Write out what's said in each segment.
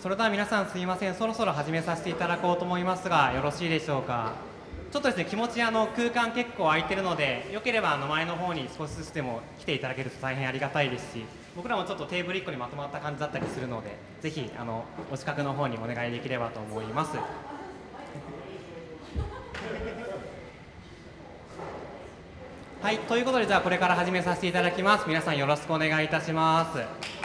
それでは皆さんすいません。そろそろ始めさせていただこうと思いますがよろしいでしょうか？ちょっとですね気持ちあの空間結構空いてるのでよければあの前の方に少しずつでも来ていただけると大変ありがたいですし僕らもちょっとテーブル1個にまとまった感じだったりするのでぜひあのお近くの方にお願いできればと思います。はいということでじゃあこれから始めさせていただきます。皆さんよろしくお願いいたします。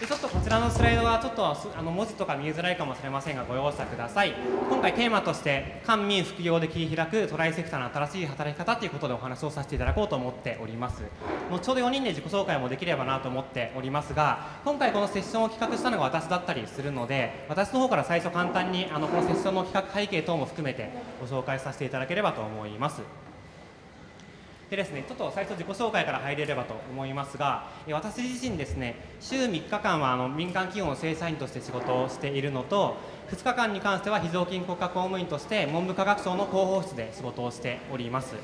でちょっとこちらのスライドはちょっとあの文字とか見えづらいかもしれませんがご容赦ください。今回テーマとして官民副業で切り開くトライセクターの新しい働き方ということでお話をさせていただこうと思っております。後ほど4人で自己紹介もできればなと思っておりますが今回このセッションを企画したのが私だったりするので私の方から最初簡単にあのこのセッションの企画背景等も含めてご紹介させていただければと思います。でですね、ちょっと最初自己紹介から入れればと思いますが、私自身ですね、週3日間はあの民間企業の正社員として仕事をしているのと、2日間に関しては非常勤国家公務員として文部科学省の広報室で仕事をしております。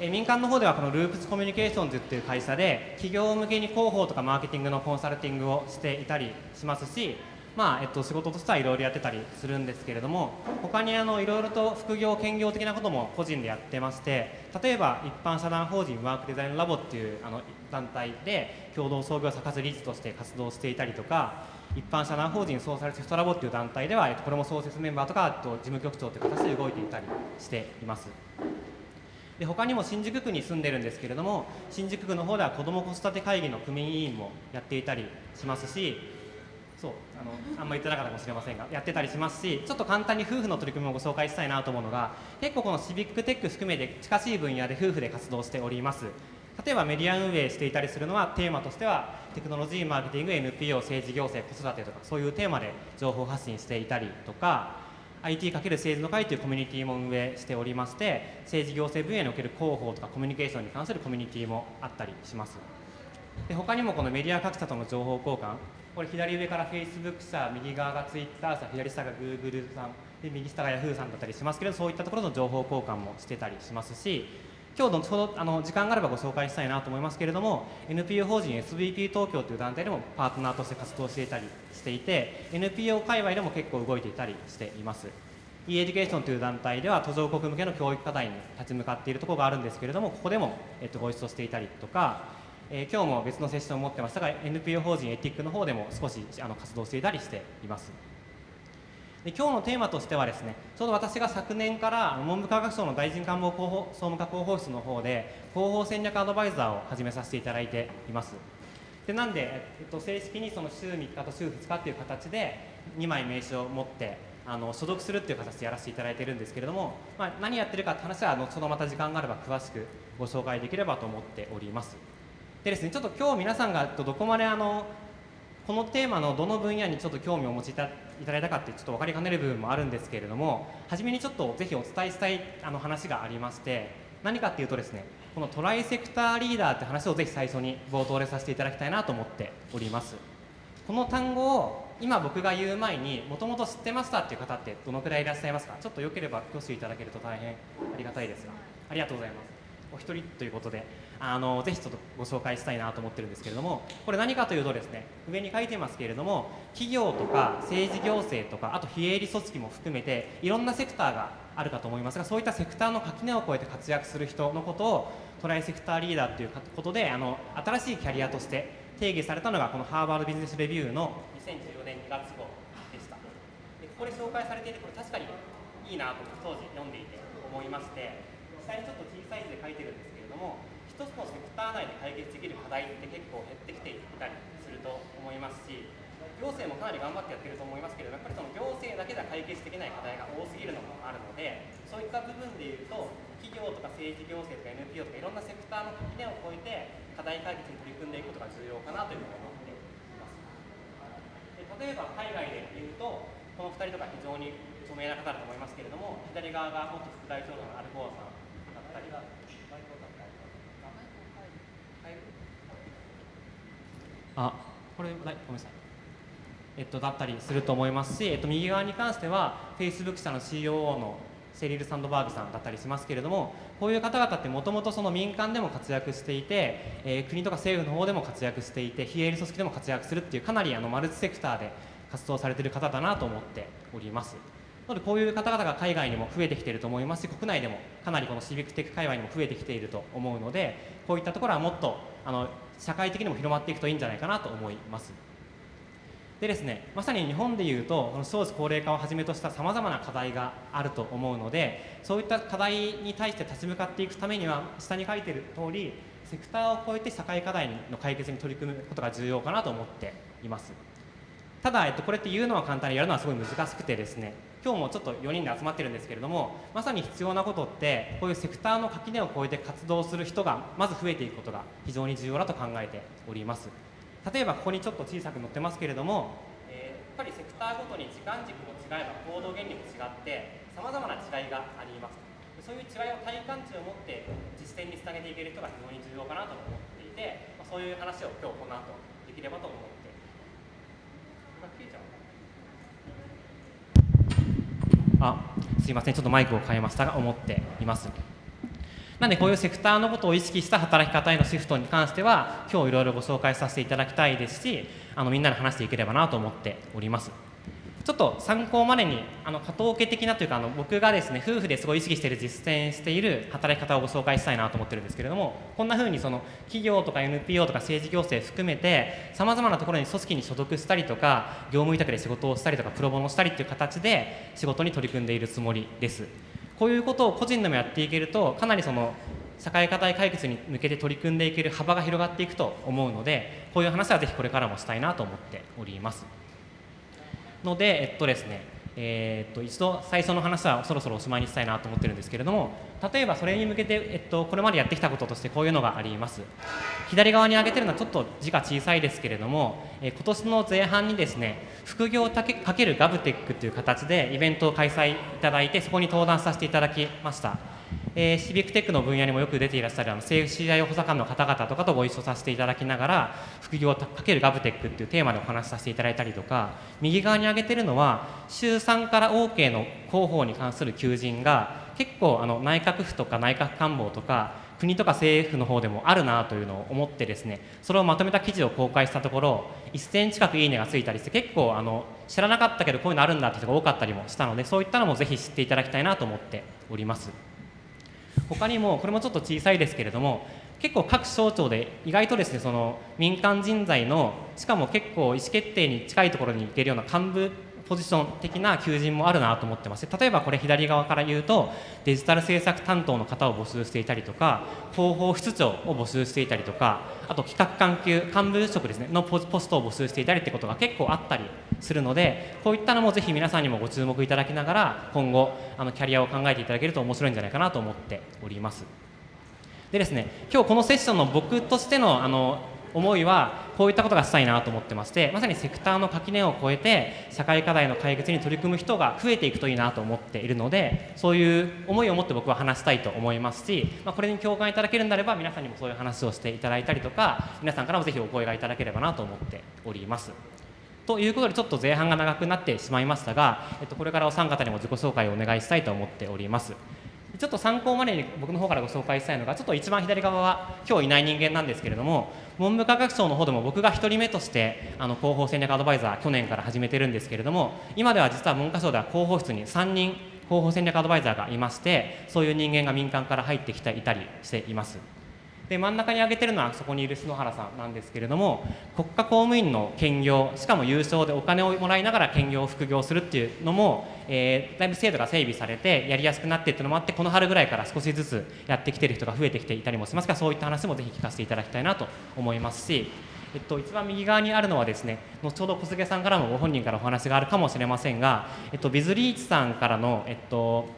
え民間の方ではこのループスコミュニケーションズっていう会社で企業向けに広報とかマーケティングのコンサルティングをしていたりしますしまあえっと、仕事としてはいろいろやってたりするんですけれども他にあのいろいろと副業兼業的なことも個人でやってまして例えば一般社団法人ワークデザインラボっていうあの団体で共同創業者かつ理事として活動していたりとか一般社団法人ソーシャルシフトラボっていう団体ではえっとこれも創設メンバーとかと事務局長という形で動いていたりしています。で他にも新宿区に住んでるんですけれども新宿区の方では子ども子育て会議の組委員もやっていたりしますしそうあのあんまり言ってなかったかもしれませんがやってたりしますしちょっと簡単に夫婦の取り組みをご紹介したいなと思うのが結構このシビックテック含めて近しい分野で夫婦で活動しております。例えばメディア運営していたりするのはテーマとしてはテクノロジーマーケティング NPO 政治行政子育てとかそういうテーマで情報発信していたりとか IT× 政治の会というコミュニティも運営しておりまして政治行政分野における広報とかコミュニケーションに関するコミュニティもあったりします。で他にもこのメディア各社との情報交換これ左上から Facebook 社右側が Twitter 社左下が Google さんで右下が Yahoo さんだったりしますけどそういったところの情報交換もしてたりしますし今日のちょうどあの時間があればご紹介したいなと思いますけれども NPO 法人 SVP 東京という団体でもパートナーとして活動していたりしていて NPO 界隈でも結構動いていたりしています。e エデュケーションという団体では途上国向けの教育課題に立ち向かっているところがあるんですけれどもここでも、えっと、ご一緒していたりとかえー、今日も別のセッションを持ってましたが NPO 法人エティックの方でも少しあの活動していたりしています。で今日のテーマとしてはですねちょうど私が昨年から文部科学省の大臣官房広報総務課広報室の方で広報戦略アドバイザーを始めさせていただいています。でなんで、えっと、正式にその週3日と週2日っていう形で2枚名刺を持ってあの所属するっていう形でやらせていただいてるんですけれども、まあ、何やってるかって話は後ほどまた時間があれば詳しくご紹介できればと思っております。でですねちょっと今日皆さんがどこまであのこのテーマのどの分野にちょっと興味をお持ちいただいたかってちょっと分かりかねる部分もあるんですけれども初めにちょっとぜひお伝えしたいあの話がありまして何かっていうとですねこのトライセクターリーダーって話をぜひ最初に冒頭でさせていただきたいなと思っております。この単語を今僕が言う前にもともと知ってましたっていう方ってどのくらいいらっしゃいますか？ちょっとよければ挙手いただけると大変ありがたいですが。ありがとうございます。お一人ということで。あのぜひちょっとご紹介したいなと思ってるんですけれどもこれ何かというとですね上に書いてますけれども企業とか政治行政とかあと非営利組織も含めていろんなセクターがあるかと思いますがそういったセクターの垣根を越えて活躍する人のことをトライセクターリーダーということであの新しいキャリアとして定義されたのがこのハーバードビジネスレビューの2014年2月号でした。でここで紹介されていてこれ確かにいいなと当時読んでいて思いまして下にちょっと小さい字で書いてるんですけれども一つのセクター内で解決できる課題って結構減ってきていたりすると思いますし行政もかなり頑張ってやってると思いますけれどやっぱりその行政だけでは解決できない課題が多すぎるのもあるのでそういった部分でいうと企業とか政治行政とか NPO とかいろんなセクターの垣根を越えて課題解決に取り組んでいくことが重要かなというふうに思っています。で例えば海外でいうとこの2人とか非常に著名な方だと思いますけれども左側が元副大統領のアルフォーさんだったりあこれ、はい、ごめんなさい。えっと、だったりすると思いますし、えっと、右側に関しては Facebook 社の COO のセリル・サンドバーグさんだったりしますけれどもこういう方々ってもともとその民間でも活躍していて、えー、国とか政府の方でも活躍していて非営利組織でも活躍するっていうかなりあのマルチセクターで活動されてる方だなと思っております。なのでこういう方々が海外にも増えてきていると思いますし国内でもかなりこのシビックテック界隈にも増えてきていると思うのでこういったところはもっとあの社会的にも広まっていくといいんじゃないかなと思います。でですね、まさに日本でいうとこの少子高齢化をはじめとしたさまざまな課題があると思うのでそういった課題に対して立ち向かっていくためには下に書いている通りセクターを超えて社会課題の解決に取り組むことが重要かなと思っていますただ、えっと、これって言うのは簡単にやるのはすごい難しくてですね今日もちょっと4人で集まってるんですけれどもまさに必要なことってこういうセクターの垣根を越えて活動する人がまず増えていくことが非常に重要だと考えております。例えばここにちょっと小さく載ってますけれども、えー、やっぱりセクターごとに時間軸も違えば行動原理も違ってさまざまな違いがあります。そういう違いを体感値を持って実践につなげていける人が非常に重要かなと思っていて、ま、そういう話を今日この後できればと思って。あすいませんちょっとマイクを変えましたが思っています。なんでこういうセクターのことを意識した働き方へのシフトに関しては今日いろいろご紹介させていただきたいですしあのみんなで話していければなと思っております。ちょっと参考までにあの加藤家的なというかあの僕がですね夫婦ですごい意識している実践している働き方をご紹介したいなと思ってるんですけれどもこんな風にその企業とか NPO とか政治行政含めてさまざまなところに組織に所属したりとか業務委託で仕事をしたりとかプロボノしたりっていう形で仕事に取り組んでいるつもりです。こういうことを個人でもやっていけるとかなりその社会課題解決に向けて取り組んでいける幅が広がっていくと思うのでこういう話はぜひこれからもしたいなと思っております。ので、えっとですね、えー、っと一度最初の話はそろそろおしまいにしたいなと思ってるんですけれども例えばそれに向けて、えっと、これまでやってきたこととしてこういうのがあります。左側に挙げてるのはちょっと字が小さいですけれども、えー、今年の前半にですね副業かけるガブテックという形でイベントを開催いただいてそこに登壇させていただきました。えー、シビックテックの分野にもよく出ていらっしゃるあの政府支配補佐官の方々とかとご一緒させていただきながら副業をかけるガブテックっていうテーマでお話しさせていただいたりとか右側に挙げてるのは週3から OK の広報に関する求人が結構あの内閣府とか内閣官房とか国とか政府の方でもあるなというのを思ってですねそれをまとめた記事を公開したところ1000近くいいねがついたりして結構あの知らなかったけどこういうのあるんだって人が多かったりもしたのでそういったのもぜひ知っていただきたいなと思っております。他にもこれもちょっと小さいですけれども結構各省庁で意外とですねその民間人材のしかも結構意思決定に近いところに行けるような幹部ポジション的な求人もあるなと思ってまして例えばこれ左側から言うとデジタル政策担当の方を募集していたりとか広報室長を募集していたりとかあと企画関係幹部職ですねのポストを募集していたりってことが結構あったりするのでこういったのもぜひ皆さんにもご注目いただきながら今後あのキャリアを考えていただけると面白いんじゃないかなと思っております。でですね今日このセッションの僕としてのあの思いはこういったことがしたいなと思ってましてまさにセクターの垣根を越えて社会課題の解決に取り組む人が増えていくといいなと思っているのでそういう思いを持って僕は話したいと思いますし、まあ、これに共感いただけるんであれば皆さんにもそういう話をしていただいたりとか皆さんからもぜひお声がいただければなと思っております。ということでちょっと前半が長くなってしまいましたが、えっと、これからお三方にも自己紹介をお願いしたいと思っております。ちょっと参考までに僕の方からご紹介したいのがちょっと一番左側は今日いない人間なんですけれども文部科学省の方でも僕が1人目としてあの広報戦略アドバイザー去年から始めてるんですけれども今では実は文科省では広報室に3人広報戦略アドバイザーがいましてそういう人間が民間から入ってきていたりしています。で真ん中に挙げてるのはそこにいる篠原さんなんですけれども国家公務員の兼業しかも優勝でお金をもらいながら兼業副業するっていうのも、えー、だいぶ制度が整備されてやりやすくなってっていうのもあってこの春ぐらいから少しずつやってきてる人が増えてきていたりもします。がそういった話もぜひ聞かせていただきたいなと思いますしえっと、一番右側にあるのはですね後ほど小菅さんからもご本人からお話があるかもしれませんが、えっと、ビズリーチさんからの、えっと、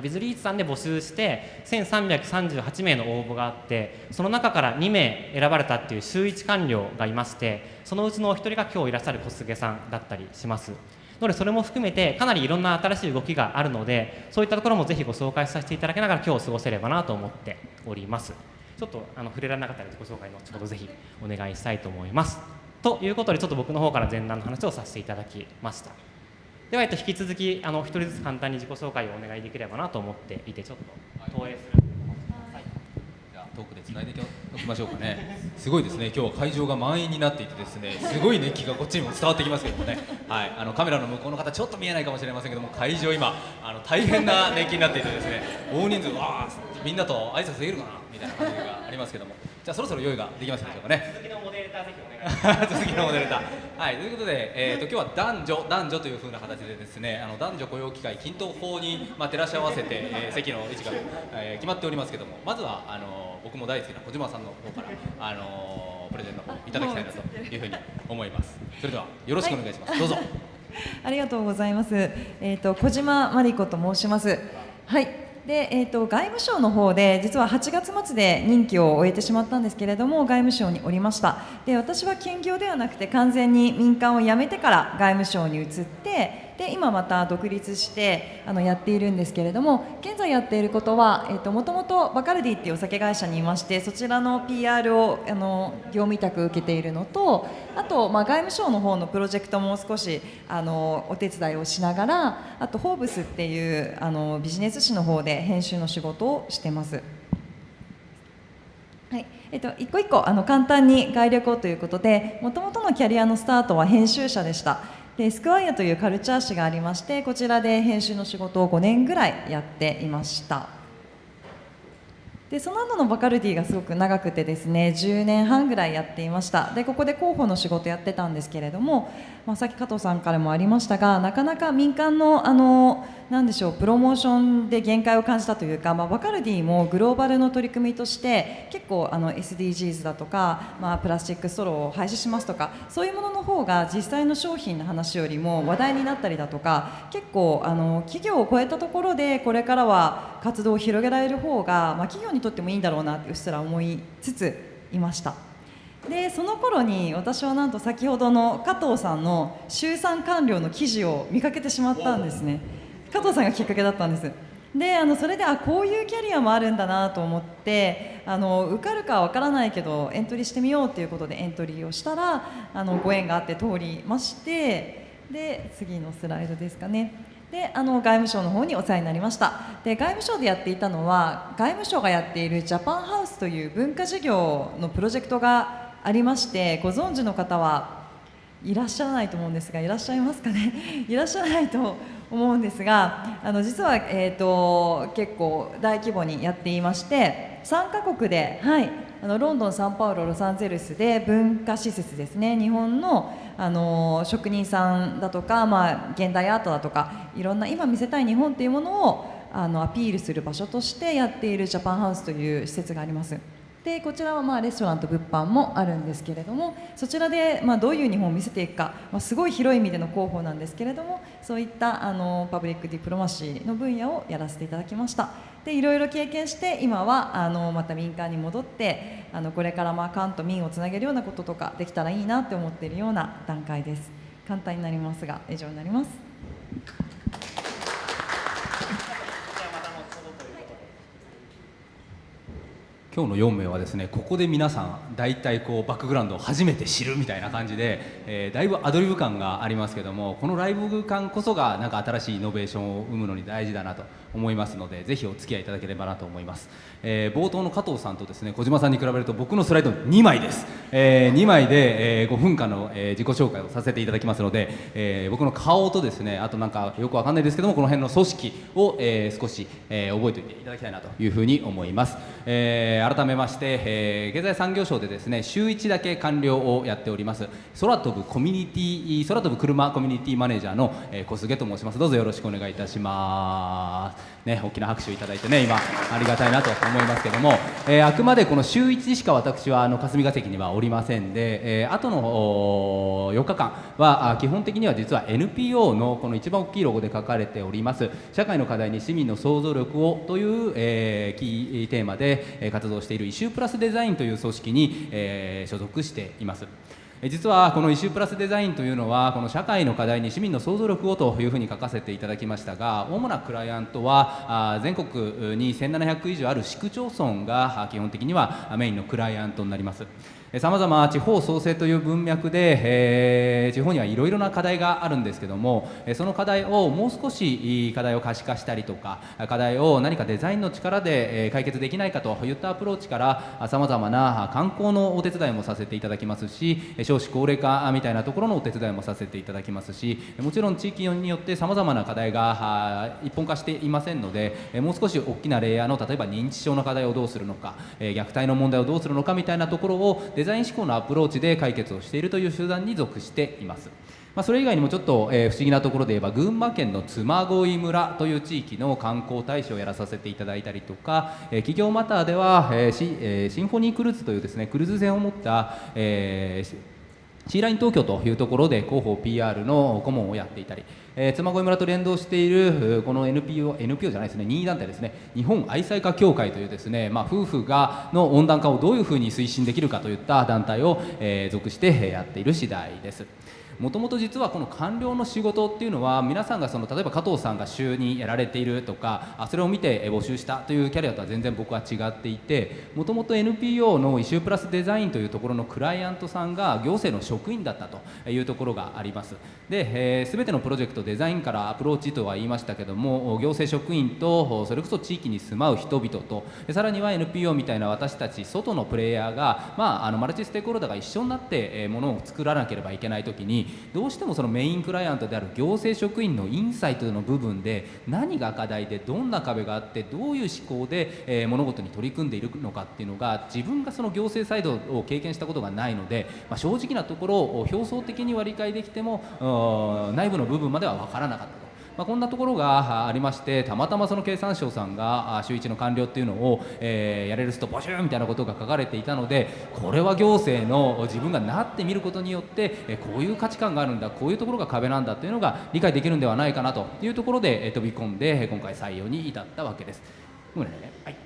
ビズリーチさんで募集して1338名の応募があってその中から2名選ばれたっていう週1官僚がいましてそのうちのお一人が今日いらっしゃる小菅さんだったりします。のでそれも含めてかなりいろんな新しい動きがあるのでそういったところもぜひご紹介させていただきながら今日過ごせればなと思っております。ちょっとあの触れられなかったのでご紹介の後ほどぜひお願いしたいと思います。ということでちょっと僕の方から前段の話をさせていただきました。では、えっと、引き続きあの一人ずつ簡単に自己紹介をお願いできればなと思っていてちょっと投影する。じゃあ遠くでつないでおきましょうかね。すごいですね。今日は会場が満員になっていてですねすごい熱気がこっちにも伝わってきますけどもね。はい。あのカメラの向こうの方ちょっと見えないかもしれませんけども会場今あの大変な 熱気になっていてですね大人数わあみんなと挨拶できるかなみたいな感じがありますけども。じゃあそろそろ用意ができますでしょうかね 続きのモデルだ。はい、ということで、えー、と今日は男女男女という風な形でですね、あの男女雇用機会均等法にまあ照らし合わせて、えー席の位置が、えー決まっておりますけども、まずはあの僕も大好きな小島さんの方からあのプレゼンの方いただきたいなという風に思います。それではよろしくお願いします。どうぞ。ありがとうございます。えっ、と小島真理子と申します。はい。で、えっ、と外務省の方で実は8月末で任期を終えてしまったんですけれども、外務省におりました。で、私は兼業ではなくて完全に民間を辞めてから外務省に移って。で今また独立してあのやっているんですけれども現在やっていることは、えー、ともともとバカルディっていうお酒会社にいましてそちらの PR をあの業務委託受けているのとあと、まあ、外務省の方のプロジェクトも少しあのお手伝いをしながらあと「フォーブス」っていうあのビジネス誌の方で編集の仕事をしてます。はいえっと、一個一個あの簡単に概略をということでもともとのキャリアのスタートは編集者でしたでスクワイアというカルチャー誌がありましてこちらで編集の仕事を5年ぐらいやっていました。でその後のバカルディがすごく長くてですね10年半ぐらいやっていました。でここで広報の仕事やってたんですけれども、まあ、さっき加藤さんからもありましたがなかなか民間のあのなんでしょうプロモーションで限界を感じたというか、まあ、バカルディもグローバルの取り組みとして結構あの SDGs だとか、まあ、プラスチックストローを廃止しますとかそういうものの方が実際の商品の話よりも話題になったりだとか結構あの企業を超えたところでこれからは活動を広げられる方が、まあ、企業にとってもいいんだろうなってうっすら思いつついました。でその頃に私はなんと先ほどの加藤さんの週産官僚の記事を見かけてしまったんですね。加藤さんがきっかけだったんです。であのそれであこういうキャリアもあるんだなと思ってあの受かるかわからないけどエントリーしてみようということでエントリーをしたらあのご縁があって通りましてで次のスライドですかね。であの外務省の方にお世話になりました。で外務省でやっていたのは外務省がやっているジャパンハウスという文化事業のプロジェクトがありましてご存知の方はいらっしゃらないと思うんですがいらっしゃいますかね？いらっしゃらないと思うんですがあの実は、えー、と結構大規模にやっていまして3カ国で、はい、あのロンドン、サンパウロ、ロサンゼルスで文化施設ですね日本のあの職人さんだとか、まあ、現代アートだとかいろんな今見せたい日本というものをあのアピールする場所としてやっているジャパンハウスという施設があります。でこちらはまあレストランと物販もあるんですけれどもそちらでまどういう日本を見せていくか、まあ、すごい広い意味での広報なんですけれどもそういったあのパブリックディプロマシーの分野をやらせていただきましたでいろいろ経験して今はあのまた民間に戻ってあのこれからまあ官と民をつなげるようなこととかできたらいいなって思っているような段階です。簡単になりますが以上になります。今日の4名はですねここで皆さん大体こうバックグラウンドを初めて知るみたいな感じで、えーだいぶアドリブ感がありますけどもこのライブ感こそがなんか新しいイノベーションを生むのに大事だなと思いますのでぜひお付き合いいただければなと思います、えー冒頭の加藤さんとですね小島さんに比べると僕のスライド2枚です、え2枚で、え5分間の、えー自己紹介をさせていただきますので、えー僕の顔とですねあとなんかよくわかんないですけどもこの辺の組織を、えー少し、えー覚えておいていただきたいなというふうに思います、えー改めまして、えー経済産業省でですね週1だけ官僚をやっております空飛ぶコミュニティ空飛ぶ車コミュニティマネージャーの、えー小菅と申します。どうぞよろしくお願いいたします。ね大きな拍手をいただいてね今ありがたいなと思いますけども、えーあくまでこの週1しか私はあの霞が関にはおりませんで、えー、後の4日間は基本的には実は NPO のこの一番大きいロゴで書かれております社会の課題に市民の想像力をという、えーキーテーマで活動しているイシュープラスデザインという組織に、えー所属しています。実はこのイシュープラスデザインというのはこの社会の課題に市民の想像力をというふうに書かせていただきましたが主なクライアントは全国に1700以上ある市区町村が基本的にはメインのクライアントになります。さまざま地方創生という文脈で、えー、地方にはいろいろな課題があるんですけどもその課題をもう少し課題を可視化したりとか課題を何かデザインの力で解決できないかといったアプローチからさまざまな観光のお手伝いもさせていただきますし少子高齢化みたいなところのお手伝いもさせていただきますしもちろん地域によってさまざまな課題が一本化していませんのでもう少し大きなレイヤーの例えば認知症の課題をどうするのか虐待の問題をどうするのかみたいなところをデザイン思考のアプローチで解決をしているという集団に属しています。まあ、それ以外にもちょっと、えー、不思議なところで言えば群馬県の嬬恋村という地域の観光大使をやらさせていただいたりとか、えー、企業マターでは、えーシえー、シンフォニークルーズというですねクルーズ船を持った、えー、シーライン東京というところで広報 PR の顧問をやっていたり、えー、嬬恋村と連動しているこの NPO, NPO じゃないですね任意団体ですね日本愛妻家協会というですね、まあ、夫婦がの温暖化をどういうふうに推進できるかといった団体を、えー、属してやっている次第です。もともと実はこの官僚の仕事っていうのは皆さんがその例えば加藤さんが週にやられているとかあそれを見て募集したというキャリアとは全然僕は違っていてもともと NPO のイシュープラスデザインというところのクライアントさんが行政の職員だったというところがあります。で、えー、全てのプロジェクトデザインからアプローチとは言いましたけども行政職員とそれこそ地域に住まう人々とさらには NPO みたいな私たち外のプレイヤーが、まあ、あのマルチステークホルダーが一緒になってものを作らなければいけない時にどうしてもそのメインクライアントである行政職員のインサイトの部分で何が課題でどんな壁があってどういう思考で、えー、物事に取り組んでいるのかっていうのが自分がその行政サイドを経験したことがないので、まあ、正直なところを表層的には理解できても内部の部分までは分からなかった。まあ、こんなところがありましてたまたまその経産省さんが週1の官僚っていうのを、えー、やれる人募集みたいなことが書かれていたのでこれは行政の自分がなってみることによって、えこういう価値観があるんだこういうところが壁なんだというのが理解できるんではないかなというところで、え飛び込んで今回採用に至ったわけです。ごめんねはい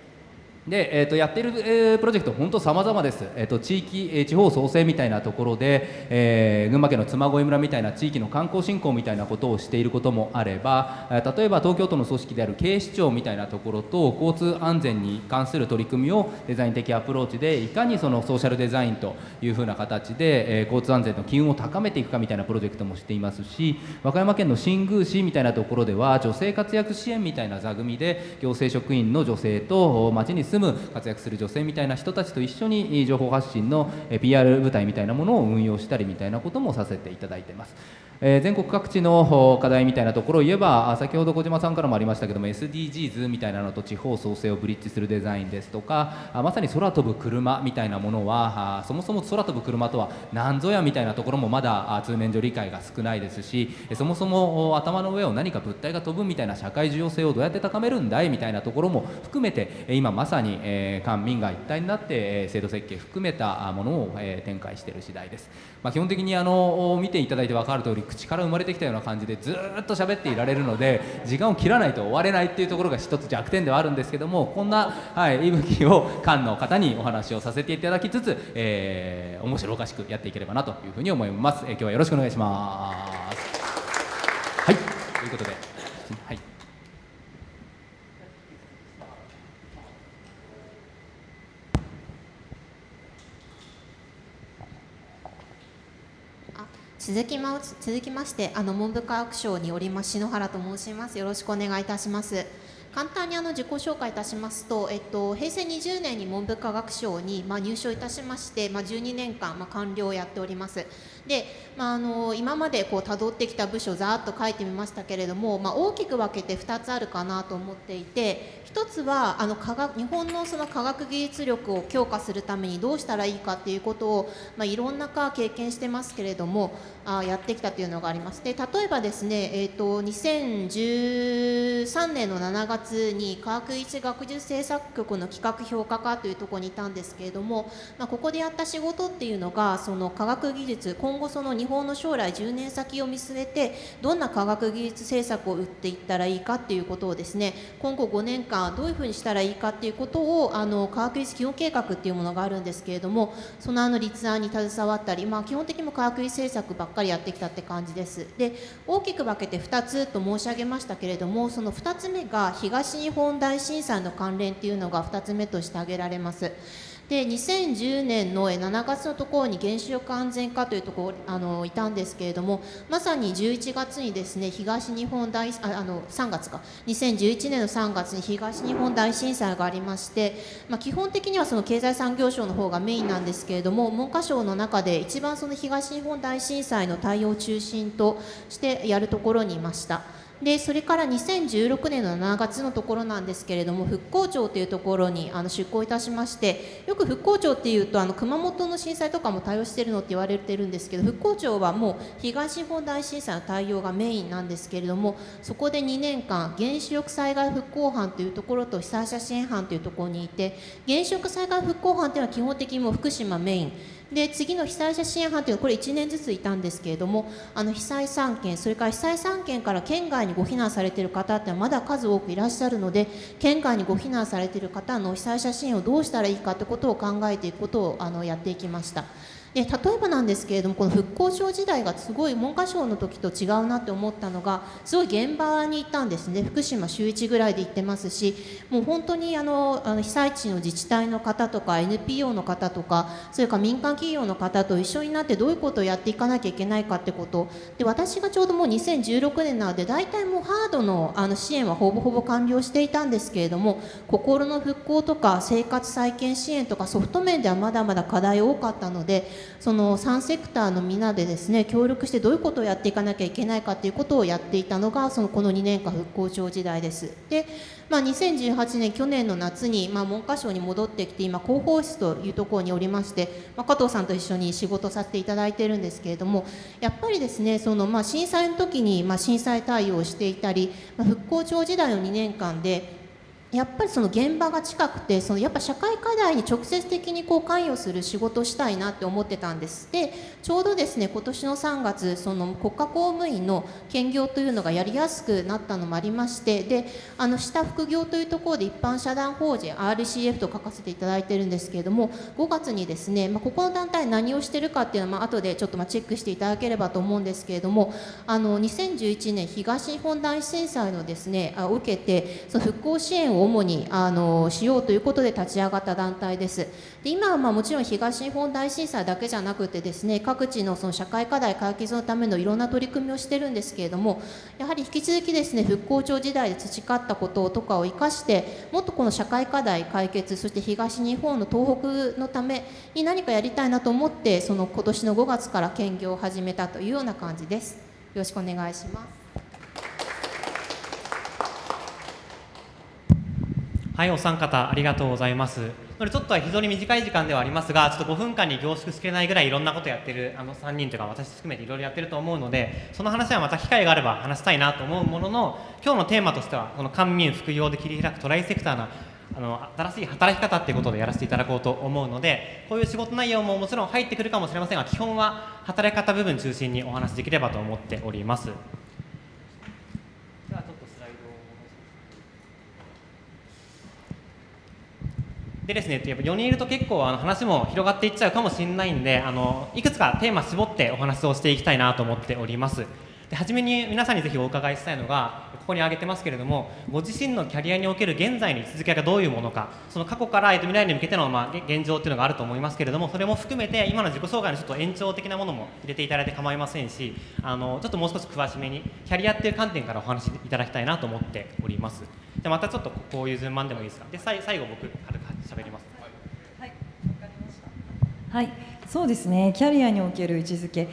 で、えーと、やってる、えー、プロジェクト本当様々です、えーと、地域、えー、地方創生みたいなところで、えー、群馬県の嬬恋村みたいな地域の観光振興みたいなことをしていることもあれば、え、例えば東京都の組織である警視庁みたいなところと交通安全に関する取り組みをデザイン的アプローチでいかにそのソーシャルデザインというふうな形で、えー、交通安全の機運を高めていくかみたいなプロジェクトもしていますし和歌山県の新宮市みたいなところでは女性活躍支援みたいな座組で行政職員の女性と町に住む活躍する女性みたいな人たちと一緒に情報発信の PR 部隊みたいなものを運用したりみたいなこともさせていただいています。えー、全国各地の課題みたいなところを言えば先ほど小島さんからもありましたけども SDGs みたいなのと地方創生をブリッジするデザインですとかまさに空飛ぶ車みたいなものはそもそも空飛ぶ車とは何ぞやみたいなところもまだ通年上理解が少ないですしそもそも頭の上を何か物体が飛ぶみたいな社会重要性をどうやって高めるんだいみたいなところも含めて今まさに、えー、官民が一体になって制度設計含めたものを、えー、展開している次第です。まあ、基本的にあの見ていただいて分かる通り口から生まれてきたような感じでずっと喋っていられるので時間を切らないと終われないっていうところが一つ弱点ではあるんですけどもこんな、はい、息吹を館の方にお話をさせていただきつつ、えー、面白おかしくやっていければなというふうに思います、えー、今日はよろしくお願いしますはいということで、はい続きま続きましてあの文部科学省におります篠原と申します。よろしくお願いいたします。簡単にあの自己紹介いたしますと、えっと、平成20年に文部科学省に、まあ、入省いたしまして、まあ、12年間、まあ、官僚をやっております。で、まあ、あの今までこう辿ってきた部署ざーっと書いてみましたけれども、まあ、大きく分けて2つあるかなと思っていて1つはあの科学日本のその科学技術力を強化するためにどうしたらいいかっていうことを、まあ、いろんな科経験してますけれどもあやってきたというのがあります。で例えばですね、えーと、2013年の7月に科学一学術政策局の企画評価課というところにいたんですけれども、まあ、ここでやった仕事っていうのがその科学技術今今後その日本の将来10年先を見据えてどんな科学技術政策を打っていったらいいかっていうことをですね今後5年間どういうふうにしたらいいかっていうことをあの科学技術基本計画っていうものがあるんですけれどもそのあの立案に携わったり、まあ、基本的にも科学技術政策ばっかりやってきたって感じです。で大きく分けて2つと申し上げましたけれどもその2つ目が東日本大震災の関連っていうのが2つ目として挙げられます。で2010年の7月のところに原子力安全課というところあのいたんですけれどもまさに11月にですね東日本大ああの3月か2011年の3月に東日本大震災がありまして、まあ、基本的にはその経済産業省の方がメインなんですけれども文科省の中で一番その東日本大震災の対応を中心としてやるところにいました。でそれから2016年の7月のところなんですけれども復興庁というところにあの出向いたしましてよく復興庁っていうとあの熊本の震災とかも対応してるのって言われてるんですけど復興庁はもう東日本大震災の対応がメインなんですけれどもそこで2年間原子力災害復興班というところと被災者支援班というところにいて原子力災害復興班というのは基本的にも福島メイン。で次の被災者支援班というのはこれ1年ずついたんですけれどもあの被災3県それから被災3県から県外にご避難されている方ってまだ数多くいらっしゃるので県外にご避難されている方の被災者支援をどうしたらいいかということを考えていくことをあのやっていきました。で例えばなんですけれどもこの復興省時代がすごい文科省の時と違うなって思ったのがすごい現場に行ったんですね。福島週1ぐらいで行ってますしもう本当にあのあの被災地の自治体の方とか NPO の方とかそれから民間企業の方と一緒になってどういうことをやっていかなきゃいけないかってこと。で私がちょうどもう2016年なので大体もうハードのあの支援はほぼほぼ完了していたんですけれども心の復興とか生活再建支援とかソフト面ではまだまだ課題多かったのでその3セクターのみんなでですね協力してどういうことをやっていかなきゃいけないかということをやっていたのがそのこの2年間復興庁時代です。でまあ、2018年去年の夏に、まあ、文科省に戻ってきて今広報室というところにおりまして、まあ、加藤さんと一緒に仕事させていただいてるんですけれどもやっぱりですねその、まあ、震災の時に、まあ、震災対応をしていたり、まあ、復興庁時代の2年間でやっぱりその現場が近くてそのやっぱ社会課題に直接的にこう関与する仕事をしたいなって思ってたんです。でちょうどですね今年の3月その国家公務員の兼業というのがやりやすくなったのもありましてであの下副業というところで一般社団法人 RCF と書かせていただいてるんですけれども5月にですね、まあ、ここの団体何をしてるかっていうのはまあ後でちょっとまチェックしていただければと思うんですけれどもあの2011年東日本大震災のですねを受けてその復興支援を主にあのしようということで立ち上がった団体です。で今はまあもちろん東日本大震災だけじゃなくてですね各地のその社会課題解決のためのいろんな取り組みをしてるんですけれどもやはり引き続きですね復興庁時代で培ったこととかを生かしてもっとこの社会課題解決そして東日本の東北のために何かやりたいなと思ってその今年の5月から兼業を始めたというような感じです。よろしくお願いします。はいお三方ありがとうございますちょっとは非常に短い時間ではありますがちょっと5分間に凝縮しきれないぐらいいろんなことやってるあの3人というか私含めていろいろやってると思うのでその話はまた機会があれば話したいなと思うものの今日のテーマとしてはこの官民副業で切り開くトライセクターなあの新しい働き方っていうことでやらせていただこうと思うのでこういう仕事内容ももちろん入ってくるかもしれませんが基本は働き方部分中心にお話しできればと思っております。でですね、やっぱ4人いると結構あの話も広がっていっちゃうかもしれないんであのいくつかテーマ絞ってお話をしていきたいなと思っております。で初めに皆さんにぜひお伺いしたいのがここに挙げてますけれどもご自身のキャリアにおける現在の位置づけがどういうものかその過去から未来に向けての、まあ、現状っていうのがあると思いますけれどもそれも含めて今の自己紹介のちょっと延長的なものも入れていただいて構いませんしあのちょっともう少し詳しめにキャリアっていう観点からお話しいただきたいなと思っております。でまたちょっとこういう順番でもいいですか？で最後僕軽く喋ります。はい、はい、そうですね。キャリアにおける位置づけ。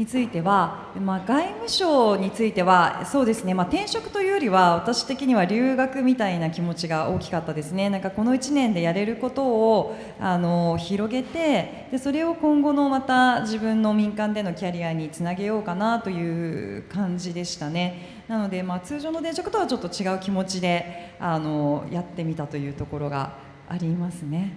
については、まあ、外務省についてはそうですね、まあ、転職というよりは私的には留学みたいな気持ちが大きかったですねなんかこの1年でやれることをあの広げてでそれを今後のまた自分の民間でのキャリアにつなげようかなという感じでしたねなので、まあ、通常の転職とはちょっと違う気持ちであのやってみたというところがありますね。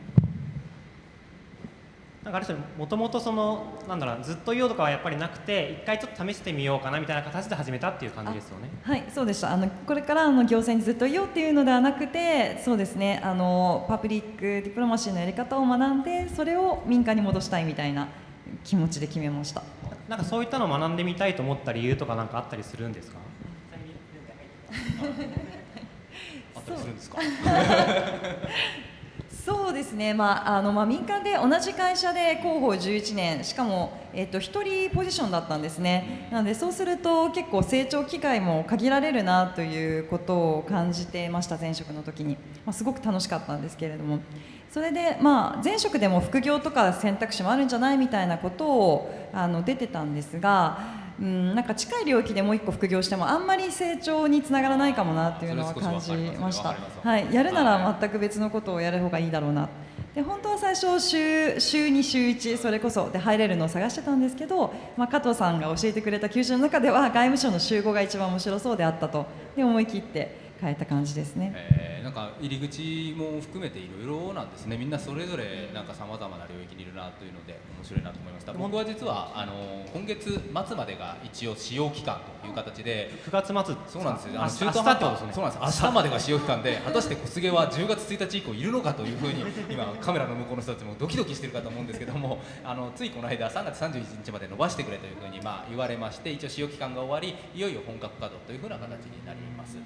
なんかある種もともとそのなんだろうずっといようとかはやっぱりなくて一回ちょっと試してみようかなみたいな形で始めたっていう感じですよね。はい、そうでした。あのこれからあの行政にずっといようっていうのではなくて、そうですね。あのパブリックディプロマシーのやり方を学んで、それを民間に戻したいみたいな気持ちで決めました。なんかそういったのを学んでみたいと思った理由とかなんかあったりするんですか？あったりするんですか？そうですね、まああのまあ、民間で同じ会社で広報11年、しかも、えっと、1人ポジションだったんですね、なのでそうすると結構成長機会も限られるなということを感じてました、前職の時に、まあ、すごく楽しかったんですけれども、それで、まあ、前職でも副業とか選択肢もあるんじゃないみたいなことをあの出てたんですが、うん、なんか近い領域でもう一個副業してもあんまり成長につながらないかもなっていうのは感じました。はい、やるなら全く別のことをやる方がいいだろうな。で本当は最初週週2週1それこそで入れるのを探してたんですけど、まあ、加藤さんが教えてくれた求人の中では外務省の週5が一番面白そうであったとで思い切って変えた感じですね、えー、なんか入り口も含めていろいろなんですね。みんなそれぞれなんかさまざまな領域にいるなというので面白いなと思いました。僕は実はあの今月末までが一応使用期間という形で。9月末。そうなんですよ。あ中途半端、ね、そうなんです。明日までが使用期間で果たして小菅は10月1日以降いるのかというふうに 今カメラの向こうの人たちもドキドキしてるかと思うんですけども あのついこの間3月31日まで伸ばしてくれというふうにまあ言われまして一応使用期間が終わりいよいよ本格稼働というふうな形になります。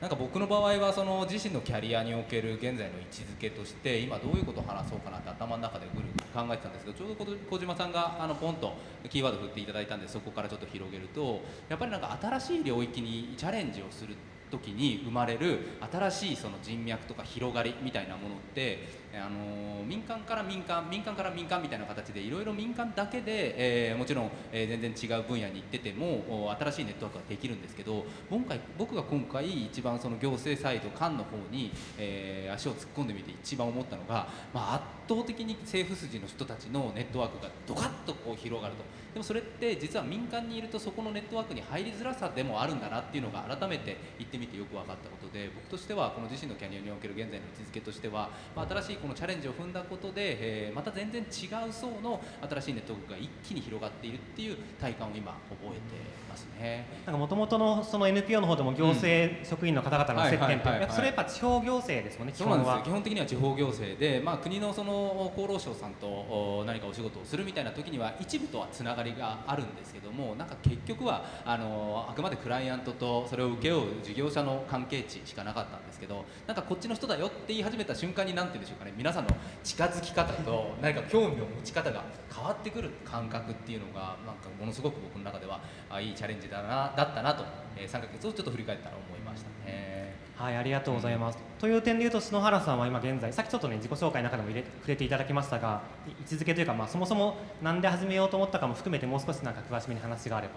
なんか僕の場合はその自身のキャリアにおける現在の位置づけとして今どういうことを話そうかなって頭の中でぐるぐる考えてたんですけどちょうど小島さんがあのポンとキーワード振っていただいたんでそこからちょっと広げるとやっぱりなんか新しい領域にチャレンジをする時に生まれる新しいその人脈とか広がりみたいなものってあの民間から民間民間から民間みたいな形でいろいろ民間だけで、えー、もちろん、えー、全然違う分野に行ってても新しいネットワークができるんですけど今回僕が今回一番その行政サイド官の方に、えー、足を突っ込んでみて一番思ったのが、まあ、圧倒的に政府筋の人たちのネットワークがドカッとこう広がると。でもそれって実は民間にいるとそこのネットワークに入りづらさでもあるんだなっていうのが改めて言ってみてよく分かったことで僕としてはこの自身のキャリアにおける現在の位置づけとしては、まあ、新しいこのチャレンジを踏んだことで、えー、また全然違う層の新しいネットワークが一気に広がっているっていう体感を今覚えてますね。なんか元々のその NPO の方でも行政職員の方々の接点ってそれやっぱ地方行政ですもんね。基本は基本的には地方行政で、まあ国のその厚労省さんと何かお仕事をするみたいな時には一部とはつながりがあるんですけども、なんか結局はあのあくまでクライアントとそれを請け負う事業者の関係値しかなかったんですけど、なんかこっちの人だよって言い始めた瞬間になんて言うんでしょうかね。皆さんの近づき方と何か興味を持ち方が変わってくる感覚っていうのがなんかものすごく僕の中ではあいいチャレンジだなだったなと、えー、3ヶ月をちょっと振り返ったら思いましたね。はい、ありがとうございます。うん、という点でいうと篠原さんは今現在さっきちょっとね自己紹介の中でも入れ触れていただきましたが位置づけというかまあそもそもなんで始めようと思ったかも含めてもう少しなんか詳しめに話があれば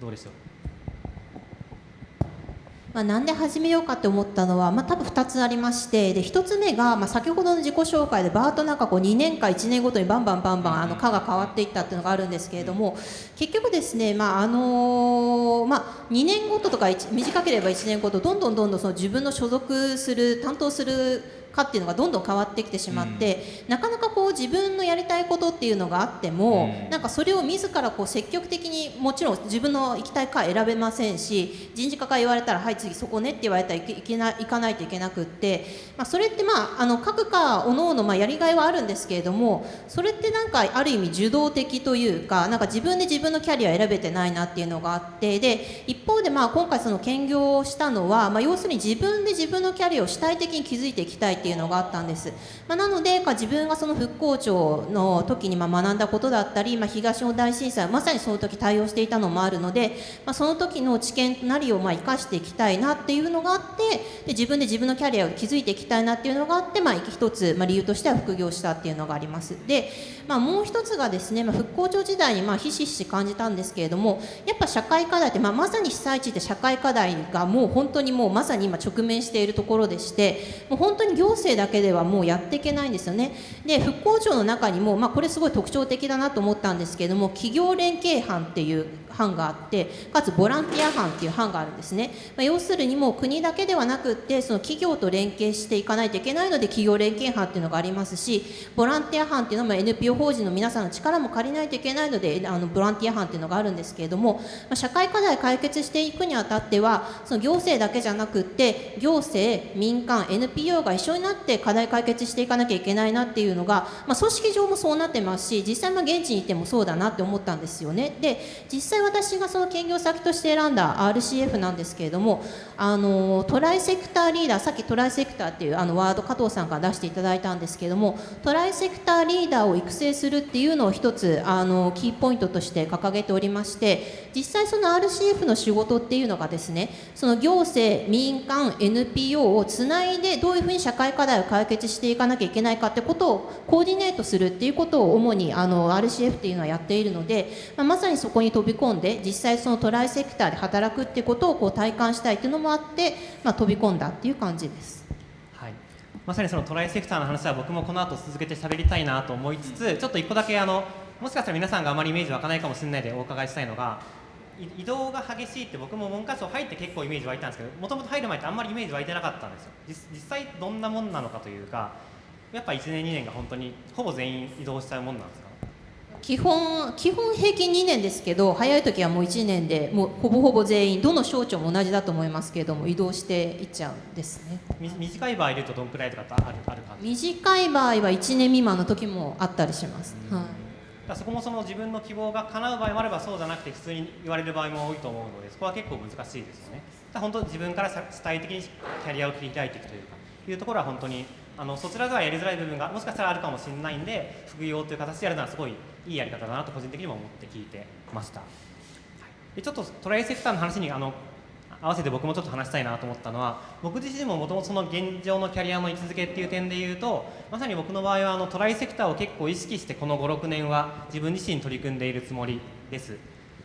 どうでしょう？まあ、なんで始めようかって思ったのは、まあ、多分2つありましてで1つ目が、まあ、先ほどの自己紹介でバーとなんかこう2年か1年ごとにバンバンバンバンあの科が変わっていったっていうのがあるんですけれども結局ですね、まああのまあ、2年ごととか短ければ1年ごとどんどんどんどんその自分の所属する担当するかっていうのがどんどん変わってきてしまって、うん、なかなかこう自分のやりたいことっていうのがあっても、うん、なんかそれを自らこう積極的にもちろん自分の行きたい科選べませんし人事課から言われたらはい次そこねって言われたらいけな行かないといけなくって、まあ、それってまああの各科おのおのまあやりがいはあるんですけれどもそれってなんかある意味受動的というかなんか自分で自分のキャリア選べてないなっていうのがあってで一方でまあ今回その兼業をしたのは、まあ、要するに自分で自分のキャリアを主体的に築いていきたいっていうのがあったんです、まあ、なのでか自分がその復興庁の時にま学んだことだったり、まあ、東日本大震災まさにその時対応していたのもあるので、まあ、その時の知見なりをま生かしていきたいなっていうのがあってで自分で自分のキャリアを築いていきたいなっていうのがあって、まあ、一つ、ま理由としては副業したっていうのがあります。で、まあ、もう一つがですね、ま復興庁時代にまひしひし感じたんですけれどもやっぱ社会課題って、ままさに被災地って社会課題がもう本当にもうまさに今直面しているところでしてもう本当に行政だけではもうやっていけないんですよね。で復興庁の中にも、まあ、これすごい特徴的だなと思ったんですけれども企業連携班っていう班があってかつボランティア班っていう班があるんですね、まあ、要するにもう国だけではなくってその企業と連携していかないといけないので企業連携班っていうのがありますしボランティア班っていうのも NPO 法人の皆さんの力も借りないといけないのであのボランティア班っていうのがあるんですけれども、まあ、社会課題解決していくにあたってはその行政だけじゃなくって行政民間 NPO が一緒になって課題解決していかなきゃいけないなっていうのが、まあ、組織上もそうなってますし実際現地にいてもそうだなって思ったんですよね。で実際私がその兼業先として選んだ RCF なんですけれどもあのトライセクターリーダーさっきトライセクターっていうあのワード加藤さんから出していただいたんですけれどもトライセクターリーダーを育成するっていうのを一つあのキーポイントとして掲げておりまして実際その RCF の仕事っていうのがですねその行政民間 NPO をつないでどういうふうに社会課題を解決していかなきゃいけないかってことをコーディネートするっていうことを主にあの RCF っていうのはやっているので、まあ、まさにそこに飛び込んで実際そのトライセクターで働くっていうことをこう体感したいっていうのもあって、まあ、飛び込んだっていう感じです。はい。まさにそのトライセクターの話は僕もこの後続けて喋りたいなと思いつつちょっと一個だけあのもしかしたら皆さんがあまりイメージ湧かないかもしれないでお伺いしたいのが移動が激しいって僕も文科省入って結構イメージ湧いたんですけどもともと入る前ってあんまりイメージ湧いてなかったんですよ。実際どんなもんなのかというかやっぱ1年2年が本当にほぼ全員移動しちゃうもんなんです基本基本平均2年ですけど早い時はもう1年でもうほぼほぼ全員どの省庁も同じだと思いますけれども移動していっちゃうんですね。短い場合でいうとどんくらいとかあるある感じ？短い場合は1年未満の時もあったりします、はい。だそこもその自分の希望が叶う場合もあればそうじゃなくて普通に言われる場合も多いと思うのでそこは結構難しいですよね。だ本当自分から主体的にキャリアを切り開いていくというかいうところは本当にあのそちらではやりづらい部分がもしかしたらあるかもしれないんで副業という形でやるのはすごいいいやり方だなと個人的にも思って聞いてました、はい、でちょっとトライセクターの話にあの合わせて僕もちょっと話したいなと思ったのは僕自身ももともとその現状のキャリアの位置づけっていう点で言うとまさに僕の場合はあのトライセクターを結構意識してこの56年は自分自身取り組んでいるつもりです。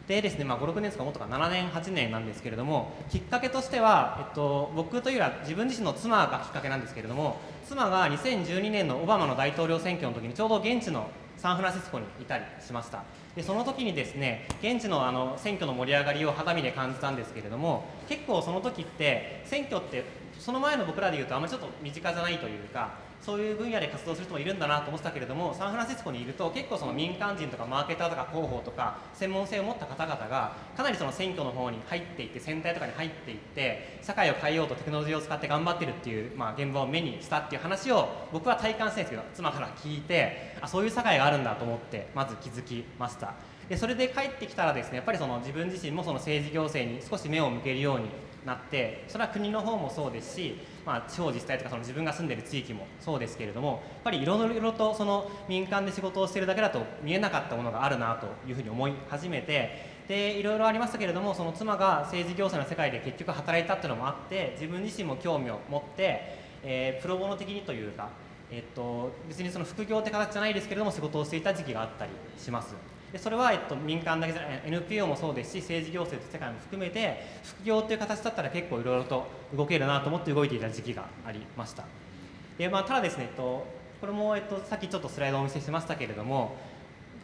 でですね、まあ、56年ですかもっとか7年8年なんですけれどもきっかけとしては、えっと、僕というよりは自分自身の妻がきっかけなんですけれども妻が2012年のオバマの大統領選挙の時にちょうど現地のサンフランシスコにいたりしました。でその時にですね現地のあの選挙の盛り上がりを肌身で感じたんですけれども結構その時って選挙ってその前の僕らでいうとあんまりちょっと身近じゃないというかそういう分野で活動する人もいるんだなと思ってたけれどもサンフランシスコにいると結構その民間人とかマーケターとか広報とか専門性を持った方々がかなりその選挙の方に入っていって選対とかに入っていって社会を変えようとテクノロジーを使って頑張ってるっていう、まあ、現場を目にしたっていう話を僕は体感してるんですけど妻から聞いてあそういう社会があるんだと思ってまず気づきました。でそれで帰ってきたらですねやっぱりその自分自身もその政治行政に少し目を向けるようになってそれは国の方もそうですし、まあ、地方自治体とかその自分が住んでる地域もそうですけれどもやっぱりいろいろとその民間で仕事をしてるだけだと見えなかったものがあるなというふうに思い始めてでいろいろありましたけれどもその妻が政治行政の世界で結局働いたっていうのもあって自分自身も興味を持って、えー、プロボノ的にというか、えっと、別にその副業って形じゃないですけれども仕事をしていた時期があったりします。でそれは、えっと、民間だけじゃない NPO もそうですし政治行政と世界も含めて副業という形だったら結構いろいろと動けるなと思って動いていた時期がありました。で、まあ、ただですね、えっと、これも、えっと、さっきちょっとスライドをお見せしましたけれども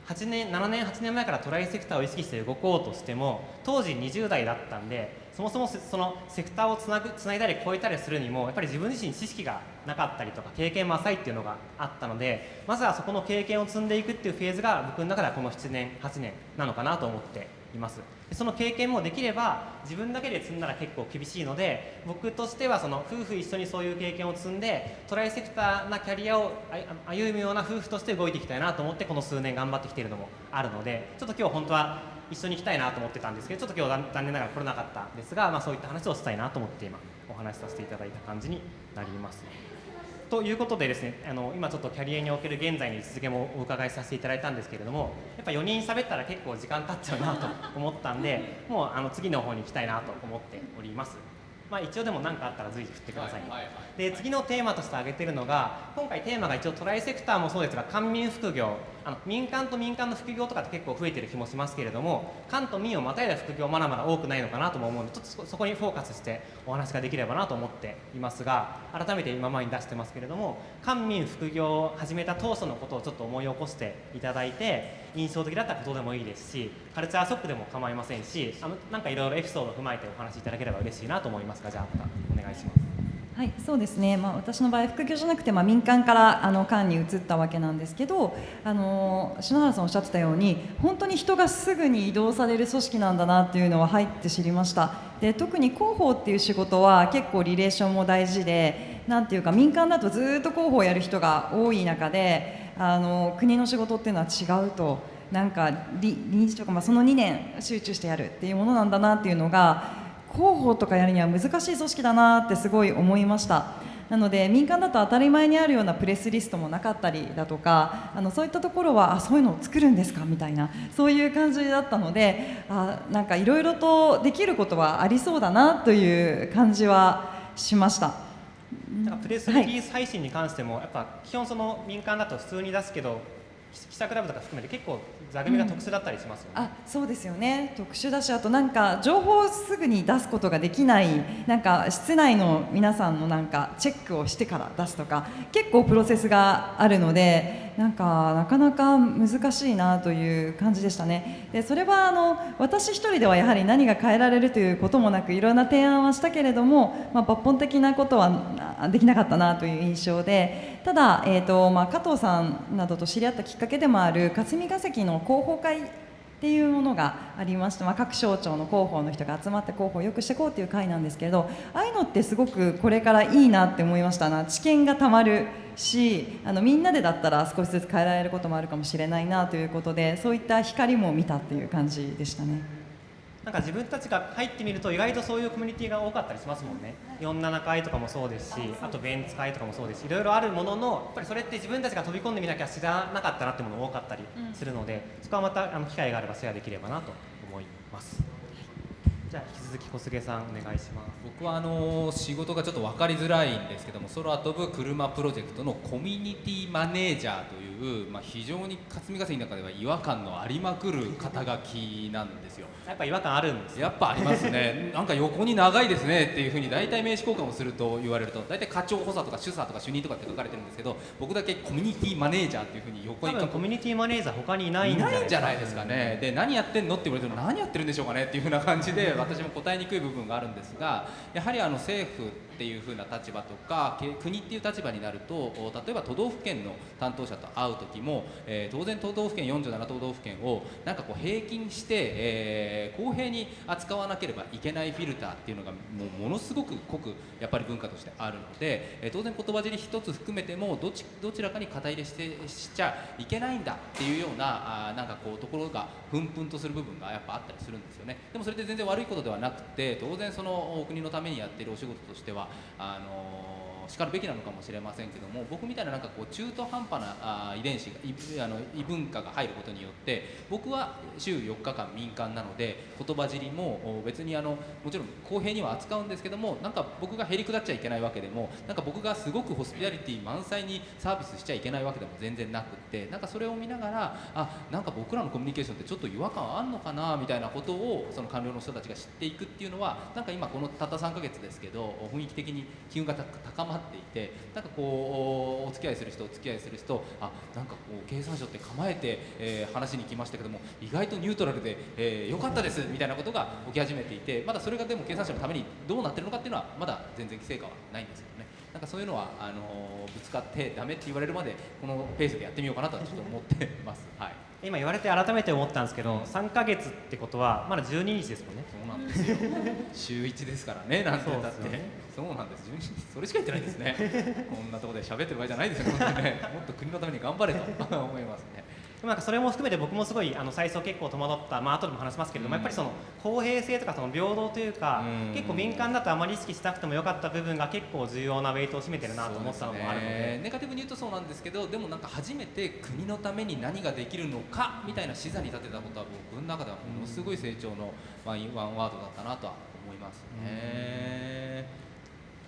8年7年8年前からトライセクターを意識して動こうとしても当時20代だったんでそもそもそのセクターをつなぐつないだり超えたりするにもやっぱり自分自身知識がなかったりとか経験も浅いっていうのがあったのでまずはそこの経験を積んでいくっていうフェーズが僕の中ではこの7年8年なのかなと思っています。でその経験もできれば自分だけで積んだら結構厳しいので僕としてはその夫婦一緒にそういう経験を積んでトライセクターなキャリアを歩むような夫婦として動いていきたいなと思ってこの数年頑張ってきているのもあるのでちょっと今日本当は一緒に行きたいなと思ってたんですけどちょっと今日残念ながら来れなかったんですが、まあ、そういった話をしたいなと思って今お話しさせていただいた感じになります。ということでですねあの今ちょっとキャリアにおける現在の位置づけもお伺いさせていただいたんですけれどもやっぱ4人喋ったら結構時間経っちゃうなと思ったんで もうあの次の方に行きたいなと思っております。まあ、一応でも何かあったら随時振ってください、ね、はいはいはい、で次のテーマとして挙げてるのが今回テーマが一応トライセクターもそうですが官民副業あの民間と民間の副業とかって結構増えてる気もしますけれども官と民をまたいだ副業まだまだ多くないのかなとも思うのでちょっとそこにフォーカスしてお話ができればなと思っていますが改めて今前に出してますけれども官民副業を始めた当初のことをちょっと思い起こしていただいて印象的だったことでもいいですしカルチャーショックでも構いませんしあのなんかいろいろエピソードを踏まえてお話しいただければ嬉しいなと思いますがじゃあまたお願いします。はい、そうですね、まあ、私の場合副業じゃなくて、まあ、民間からあの官に移ったわけなんですけどあの篠原さんおっしゃってたように本当に人がすぐに移動される組織なんだなっていうのは入って知りました。で特に広報っていう仕事は結構リレーションも大事でなんていうか民間だとずっと広報をやる人が多い中であの国の仕事っていうのは違うとなんか臨時とか、まあ、その2年集中してやるっていうものなんだなっていうのが広報とかやるには難しい組織だなってすごい思いましたなので民間だと当たり前にあるようなプレスリストもなかったりだとかあのそういったところはあそういうのを作るんですかみたいなそういう感じだったのであなんかいろいろとできることはありそうだなという感じはしました。なんかプレスリリース配信に関しても、はい、やっぱ基本その民間だと普通に出すけど記者クラブとか含めて結構座組が特殊だったりしますよね、うん、あそうですよね。特殊だしあとなんか情報をすぐに出すことができないなんか室内の皆さんのなんかチェックをしてから出すとか結構プロセスがあるのでなんかなかなか難しいなという感じでしたね。でそれはあの私一人ではやはり何が変えられるということもなくいろんな提案はしたけれども、まあ、抜本的なことはできなかったなという印象でただ、えーとまあ、加藤さんなどと知り合ったきっかけでもある霞が関の広報会っていうものがありまして、まあ、各省庁の広報の人が集まって広報をよくしていこうという会なんですけれどああいうのってすごくこれからいいなって思いましたな知見がたまるしあのみんなでだったら少しずつ変えられることもあるかもしれないなということでそういった光も見たっていう感じでしたね。なんか自分たちが入ってみると意外とそういうコミュニティが多かったりしますもんね。47回とかもそうですしあとベンツ会とかもそうです。しいろいろあるもののやっぱりそれって自分たちが飛び込んでみなきゃ知らなかったなってもの多かったりするので、そこはまたあの機会があればシェアできればなと思います。じゃあ引き続き小菅さんお願いします。僕はあの仕事がちょっと分かりづらいんですけども空飛ぶ車プロジェクトのコミュニティマネージャーという、まあ、非常に霞が関の中では違和感のありまくる肩書きなんですよやっぱ違和感あるんですやっぱありますね。なんか横に長いですねっていうふうに大体名刺交換をすると言われると大体課長補佐とか主査とか主任とかって書かれてるんですけど僕だけコミュニティマネージャーっていうふうに横にコミュニティマネージャー他にいないんじゃないですかね。で何やってんのって言われても何やってるんでしょうかねっていうふうな感じで私も答えにくい部分があるんですがやはりあの政府っていう風な立場とか国っていう立場になると例えば都道府県の担当者と会う時も、えー、当然都道府県47都道府県をなんかこう平均して、えー、公平に扱わなければいけないフィルターっていうのがもうものすごく濃くやっぱり文化としてあるので、えー、当然言葉尻一つ含めてもどちどちらかに肩入れしてしちゃいけないんだっていうようなあなんかこうところがふんふんとする部分がやっぱあったりするんですよね。でもそれで全然悪いことではなくて当然その国のためにやっているお仕事としてはあのしかるべきなのかもしれませんけども僕みたいななんかこう中途半端なあ遺伝子があの異文化が入ることによって僕は週4日間民間なので言葉尻も別にあのもちろん公平には扱うんですけどもなんか僕がへりくだっちゃいけないわけでもなんか僕がすごくホスピタリティ満載にサービスしちゃいけないわけでも全然なくってなんかそれを見ながらあなんか僕らのコミュニケーションってちょっと違和感あんのかなみたいなことをその官僚の人たちが知っていくっていうのはなんか今このたった3ヶ月ですけど雰囲気的に機運が高まっていてなんかこうお付き合いする人お付き合いする人あなんかこう経産省って構えて、えー、話に来ましたけども意外とニュートラルで、えー、よかったですみたいなことが起き始めていてまだそれがでも経産省のためにどうなってるのかっていうのはまだ全然成果はないんですけどねなんかそういうのはあのぶつかってダメって言われるまでこのペースでやってみようかなとはちょっと思ってます。はい今言われて改めて思ったんですけど3か月ってことはまだ12日ですもんね。そうなんですよ。週1ですからねなんて言ったって。そうなんです12日それしか言ってないですね。こんなところで喋ってる場合じゃないですよね。もっと国のために頑張れと思いますねなんかそれも含めて僕もすごいあの最初結構戸惑った、まあ後でも話しますけれども、うん、やっぱりその公平性とかその平等というか、うん、結構民間だとあまり意識しなくてもよかった部分が結構重要なウェイトを占めてるなと思ったのもあるので、ね、ネガティブに言うとそうなんですけどでもなんか初めて国のために何ができるのかみたいな視座に立てたことは僕の中ではものすごい成長のワンワンワードだったなとは思いますね。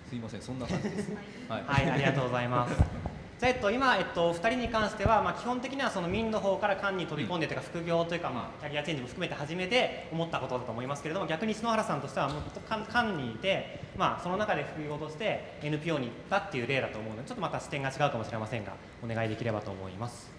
すいませんそんな感じです。はい、はい、ありがとうございます。じゃあ、えっと、今、えっと、2人に関しては、まあ、基本的にはその民の方から官に飛び込んでというか副業というか、まあ、キャリアチェンジも含めて初めて思ったことだと思いますけれども逆に篠原さんとしてはもっと官にいて、まあ、その中で副業として NPO に行ったっていう例だと思うのでちょっとまた視点が違うかもしれませんがお願いできればと思います。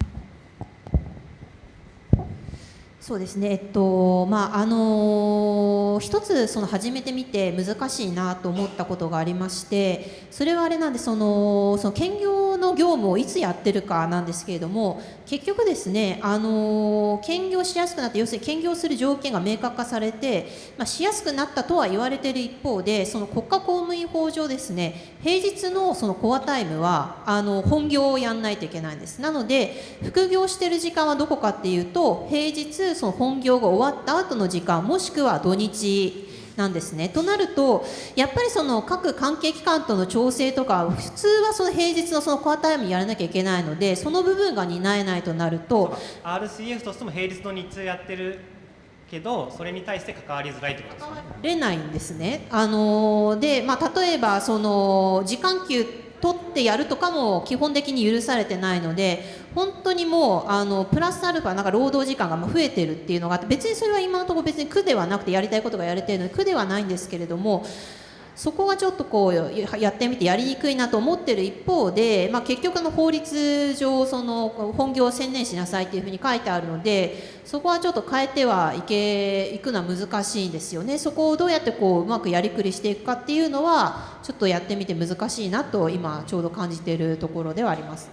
そうですね、えっとまああの一つその始めてみて難しいなと思ったことがありましてそれはあれなんでそのその兼業の業務をいつやってるかなんですけれども結局ですね、あの兼業しやすくなって要するに兼業する条件が明確化されて、まあ、しやすくなったとは言われている一方でその国家公務員法上ですね平日のそのコアタイムはあの本業をやんないといけないんです。なので副業してる時間はどこかっていうと平日その本業が終わった後の時間もしくは土日なんですね。となるとやっぱりその各関係機関との調整とか普通はその平日のそのコアタイムやらなきゃいけないのでその部分が担えないとなると RCF としても平日の日中やってるけどそれに対して関わりづらいってことですかねれないんですね。あので、まあ、例えばその時間給取ってやるとかも基本的に許されてないので本当にもうあのプラスアルファなんか労働時間が増えてるっていうのがあって別にそれは今のところ別に苦ではなくてやりたいことがやれてるので苦ではないんですけれどもそこがちょっとこうやってみてやりにくいなと思ってる一方で、まあ、結局の法律上その本業を専念しなさいっていうふうに書いてあるのでそこはちょっと変えてはいけいくのは難しいんですよね。そこをどうやってこううまくやりくりしていくかっていうのはちょっとやってみて難しいなと今ちょうど感じているところではあります。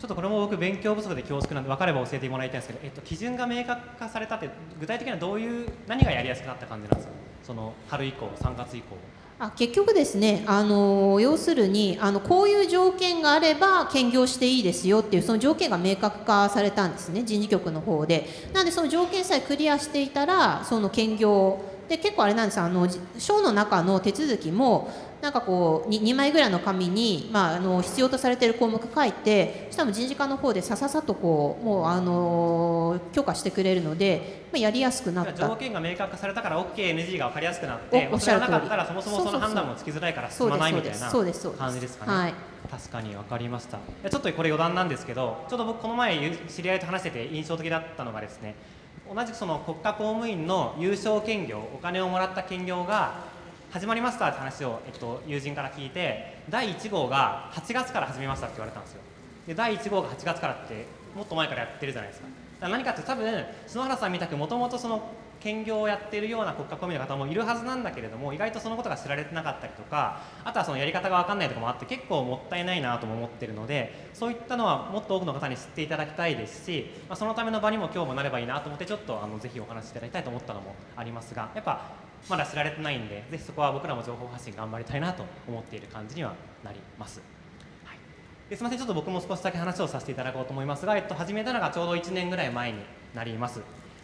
ちょっとこれも僕勉強不足で恐縮なんで分かれば教えてもらいたいんですけど、えっと、基準が明確化されたって具体的にはどういう何がやりやすくなった感じなんですか？その春以降3月以降。あ結局ですね、あの要するにあのこういう条件があれば兼業していいですよっていうその条件が明確化されたんですね人事局の方で。なのでその条件さえクリアしていたらその兼業で結構あれなんですあの省の中の手続きもなんかこう 2, 2枚ぐらいの紙に、まあ、あの必要とされている項目書いてしかも人事課の方でさささとこうもうあの許可してくれるので、まあ、やりやすくなった。条件が明確化されたから OKNG が分かりやすくなっておっしゃる通り。なかったらそもそもその判断もつきづらいから進まないみたいな感じですかね、はい。確かに分かりました。ちょっとこれ余談なんですけどちょっと僕この前ゆ知り合いと話してて印象的だったのがですね同じくその国家公務員の優勝兼業お金をもらった兼業が始まりましたって話を、えっと、友人から聞いて第1号が8月から始めましたって言われたんですよ。で第1号が8月からってもっと前からやってるじゃないですか。だから何かって多分篠原さんみたくもともとその兼業をやっているような国家公務員の方もいるはずなんだけれども意外とそのことが知られてなかったりとかあとはそのやり方が分かんないとかもあって結構もったいないなとも思ってるのでそういったのはもっと多くの方に知っていただきたいですし、まあ、そのための場にも今日もなればいいなと思ってちょっとあのぜひお話しいただきたいと思ったのもありますがやっぱまだ知られてないんでぜひそこは僕らも情報発信頑張りたいなと思っている感じにはなります。はい。ですみません。ちょっと僕も少しだけ話をさせていただこうと思いますが、えっと、始めたのがちょうど1年ぐらい前になります。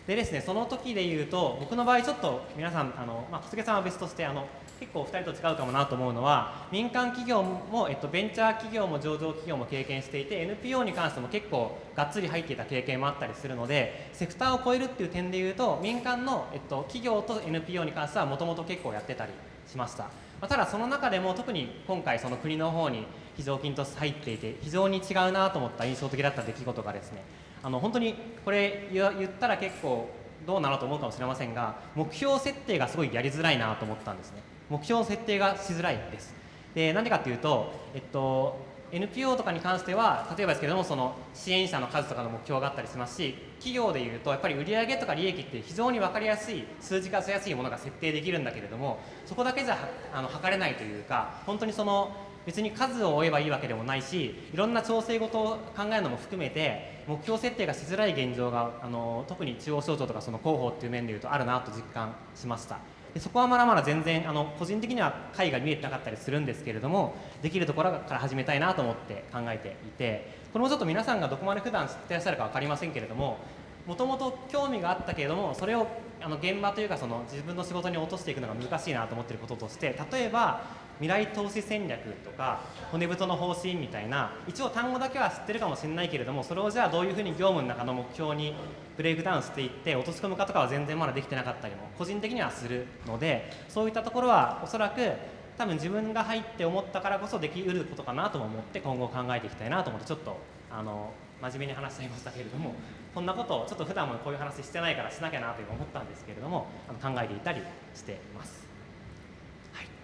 でですねその時で言うと僕の場合ちょっと皆さんあの、まあ、小菅さんは別としてあの結構2人と違うかもなと思うのは民間企業も、えっと、ベンチャー企業も上場企業も経験していて NPO に関しても結構がっつり入っていた経験もあったりするのでセクターを超えるっていう点で言うと民間の、えっと、企業と NPO に関してはもともと結構やってたりしました、まあ、ただその中でも特に今回その国の方に非常勤として入っていて非常に違うなと思った印象的だった出来事がですねあの本当にこれ言ったら結構どうなのと思うかもしれませんが目標設定がすごいやりづらいなと思ったんですね。目標の設定がしづらいです。でなんでかっていうと、えっと、NPO とかに関しては例えばですけどもその支援者の数とかの目標があったりしますし企業でいうとやっぱり売上とか利益って非常に分かりやすい数字化しやすいものが設定できるんだけれどもそこだけじゃあの測れないというか本当にその別に数を追えばいいわけでもないしいろんな調整事を考えるのも含めて目標設定がしづらい現状があの特に中央省庁とかその広報っていう面でいうとあるなと実感しました。でそこはまだまだ全然あの個人的には解が見えてなかったりするんですけれどもできるところから始めたいなと思って考えていてこれもちょっと皆さんがどこまで普段知ってらっしゃるか分かりませんけれどももともと興味があったけれどもそれをあの現場というかその自分の仕事に落としていくのが難しいなと思ってることとして例えば未来投資戦略とか骨太の方針みたいな一応単語だけは知ってるかもしれないけれどもそれをじゃあどういうふうに業務の中の目標にブレイクダウンしていって落とし込むかとかは全然まだできてなかったりも個人的にはするのでそういったところはおそらく多分自分が入って思ったからこそできうることかなとも思って今後考えていきたいなと思ってちょっとあの真面目に話しちゃいましたけれどもこんなことをちょっと普段もこういう話してないからしなきゃなという思ったんですけれどもあの考えていたりしています。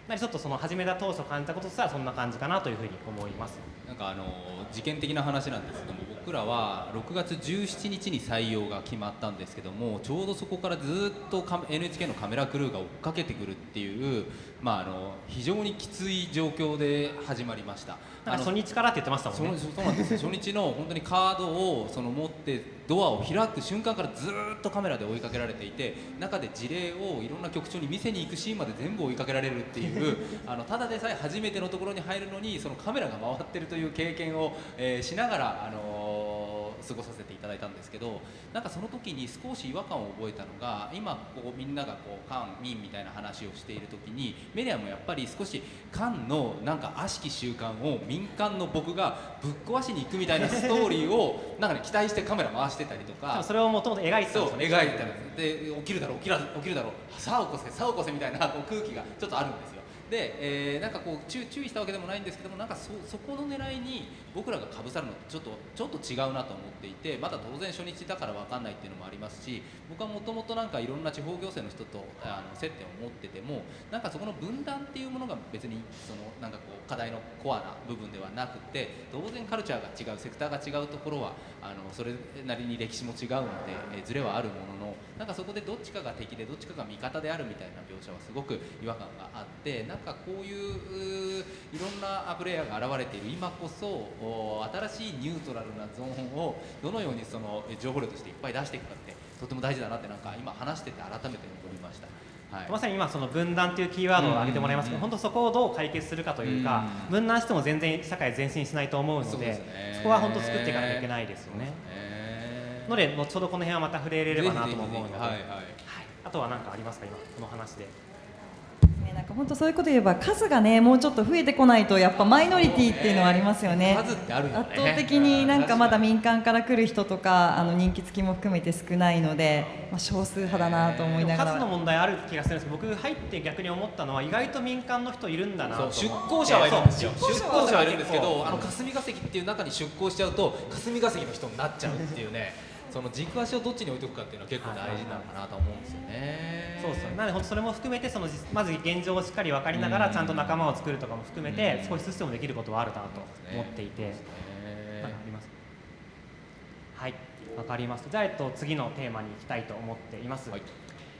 なりちょっとその始めた当初感じたこととしてはそんな感じかなというふうに思います。なんかあの事件的な話なんですけども僕らは6月17日に採用が決まったんですけどもちょうどそこからずっとカ NHK のカメラクルーが追っかけてくるっていう、まあ、あの非常にきつい状況で始まりました。初日からって言ってましたもんねそうなんですよ 初日の本当にカードをその持ってドアを開く瞬間からずーっとカメラで追いかけられていて中で事例をいろんな局長に見せに行くシーンまで全部追いかけられるっていうあのただでさえ初めてのところに入るのにそのカメラが回ってるという経験を、えーしながら、あのー過ごさせていただいたんですけどなんかその時に少し違和感を覚えたのが今こうみんながこう官民みたいな話をしている時にメディアもやっぱり少し官のなんか悪しき習慣を民間の僕がぶっ壊しに行くみたいなストーリーを なんか、ね、期待してカメラ回してたりと多か分それをもともと描いてたんですよ。ね描いてたんですで起きるだろう起きら起きるだろうさあ起こせさあ起こせみたいなこう空気がちょっとあるんですよで、えーなんかこう注注意したわけでもないんですけどもなんかそそこの狙いに僕らがかぶさるのってちょっとちょっと違うなと思っていてまだ当然初日だから分かんないっていうのもありますし僕はもともとなんかいろんな地方行政の人とあの接点を持っててもなんかそこの分断っていうものが別にそのなんかこう課題のコアな部分ではなくて当然カルチャーが違うセクターが違うところはあのそれなりに歴史も違うので、えーズレはあるもののなんかそこでどっちかが敵でどっちかが味方であるみたいな描写はすごく違和感があってなんかこういういろんなプレイヤーが現れている。今こそ新しいニュートラルなゾーンをどのようにそのえ情報量としていっぱい出していくかってとても大事だなってなんか今話してて改めて思いました。はい。まさに今その分断というキーワードを挙げてもらいますけど、うん。本当そこをどう解決するかというか、うん。分断しても全然社会前進しないと思うのでそこは本当作っていかなきゃいけないですよね。えーので後ほどこの辺はまた触れれればなとも思うので、はいあとは何かありますか？今この話で。ねなんか本当そういうこと言えば数がねもうちょっと増えてこないとやっぱマイノリティっていうのはありますよね。数ってあるんだね。圧倒的になんかまだうん民間から来る人とかあの人気付きも含めて少ないので、まあ、少数派だなと思いながら。数の問題ある気がするんですけど僕入って逆に思ったのは意外と民間の人いるんだなと出向者はいるんですよ。出向者はいるんですけどあの霞が関っていう中に出向しちゃうと霞が関の人になっちゃうっていうねその軸足をどっちに置いとくかっていうのは結構大事なのかなと思うんですよね。そうですよ。なので本当それも含めてその実まず現状をしっかり分かりながらうん。ちゃんと仲間を作るとかも含めてうん。少しずつでもできることはあるなと思っていて。ね。なんかあります？はい、わかりました。じゃあ、えっと、次のテーマに行きたいと思っています。はい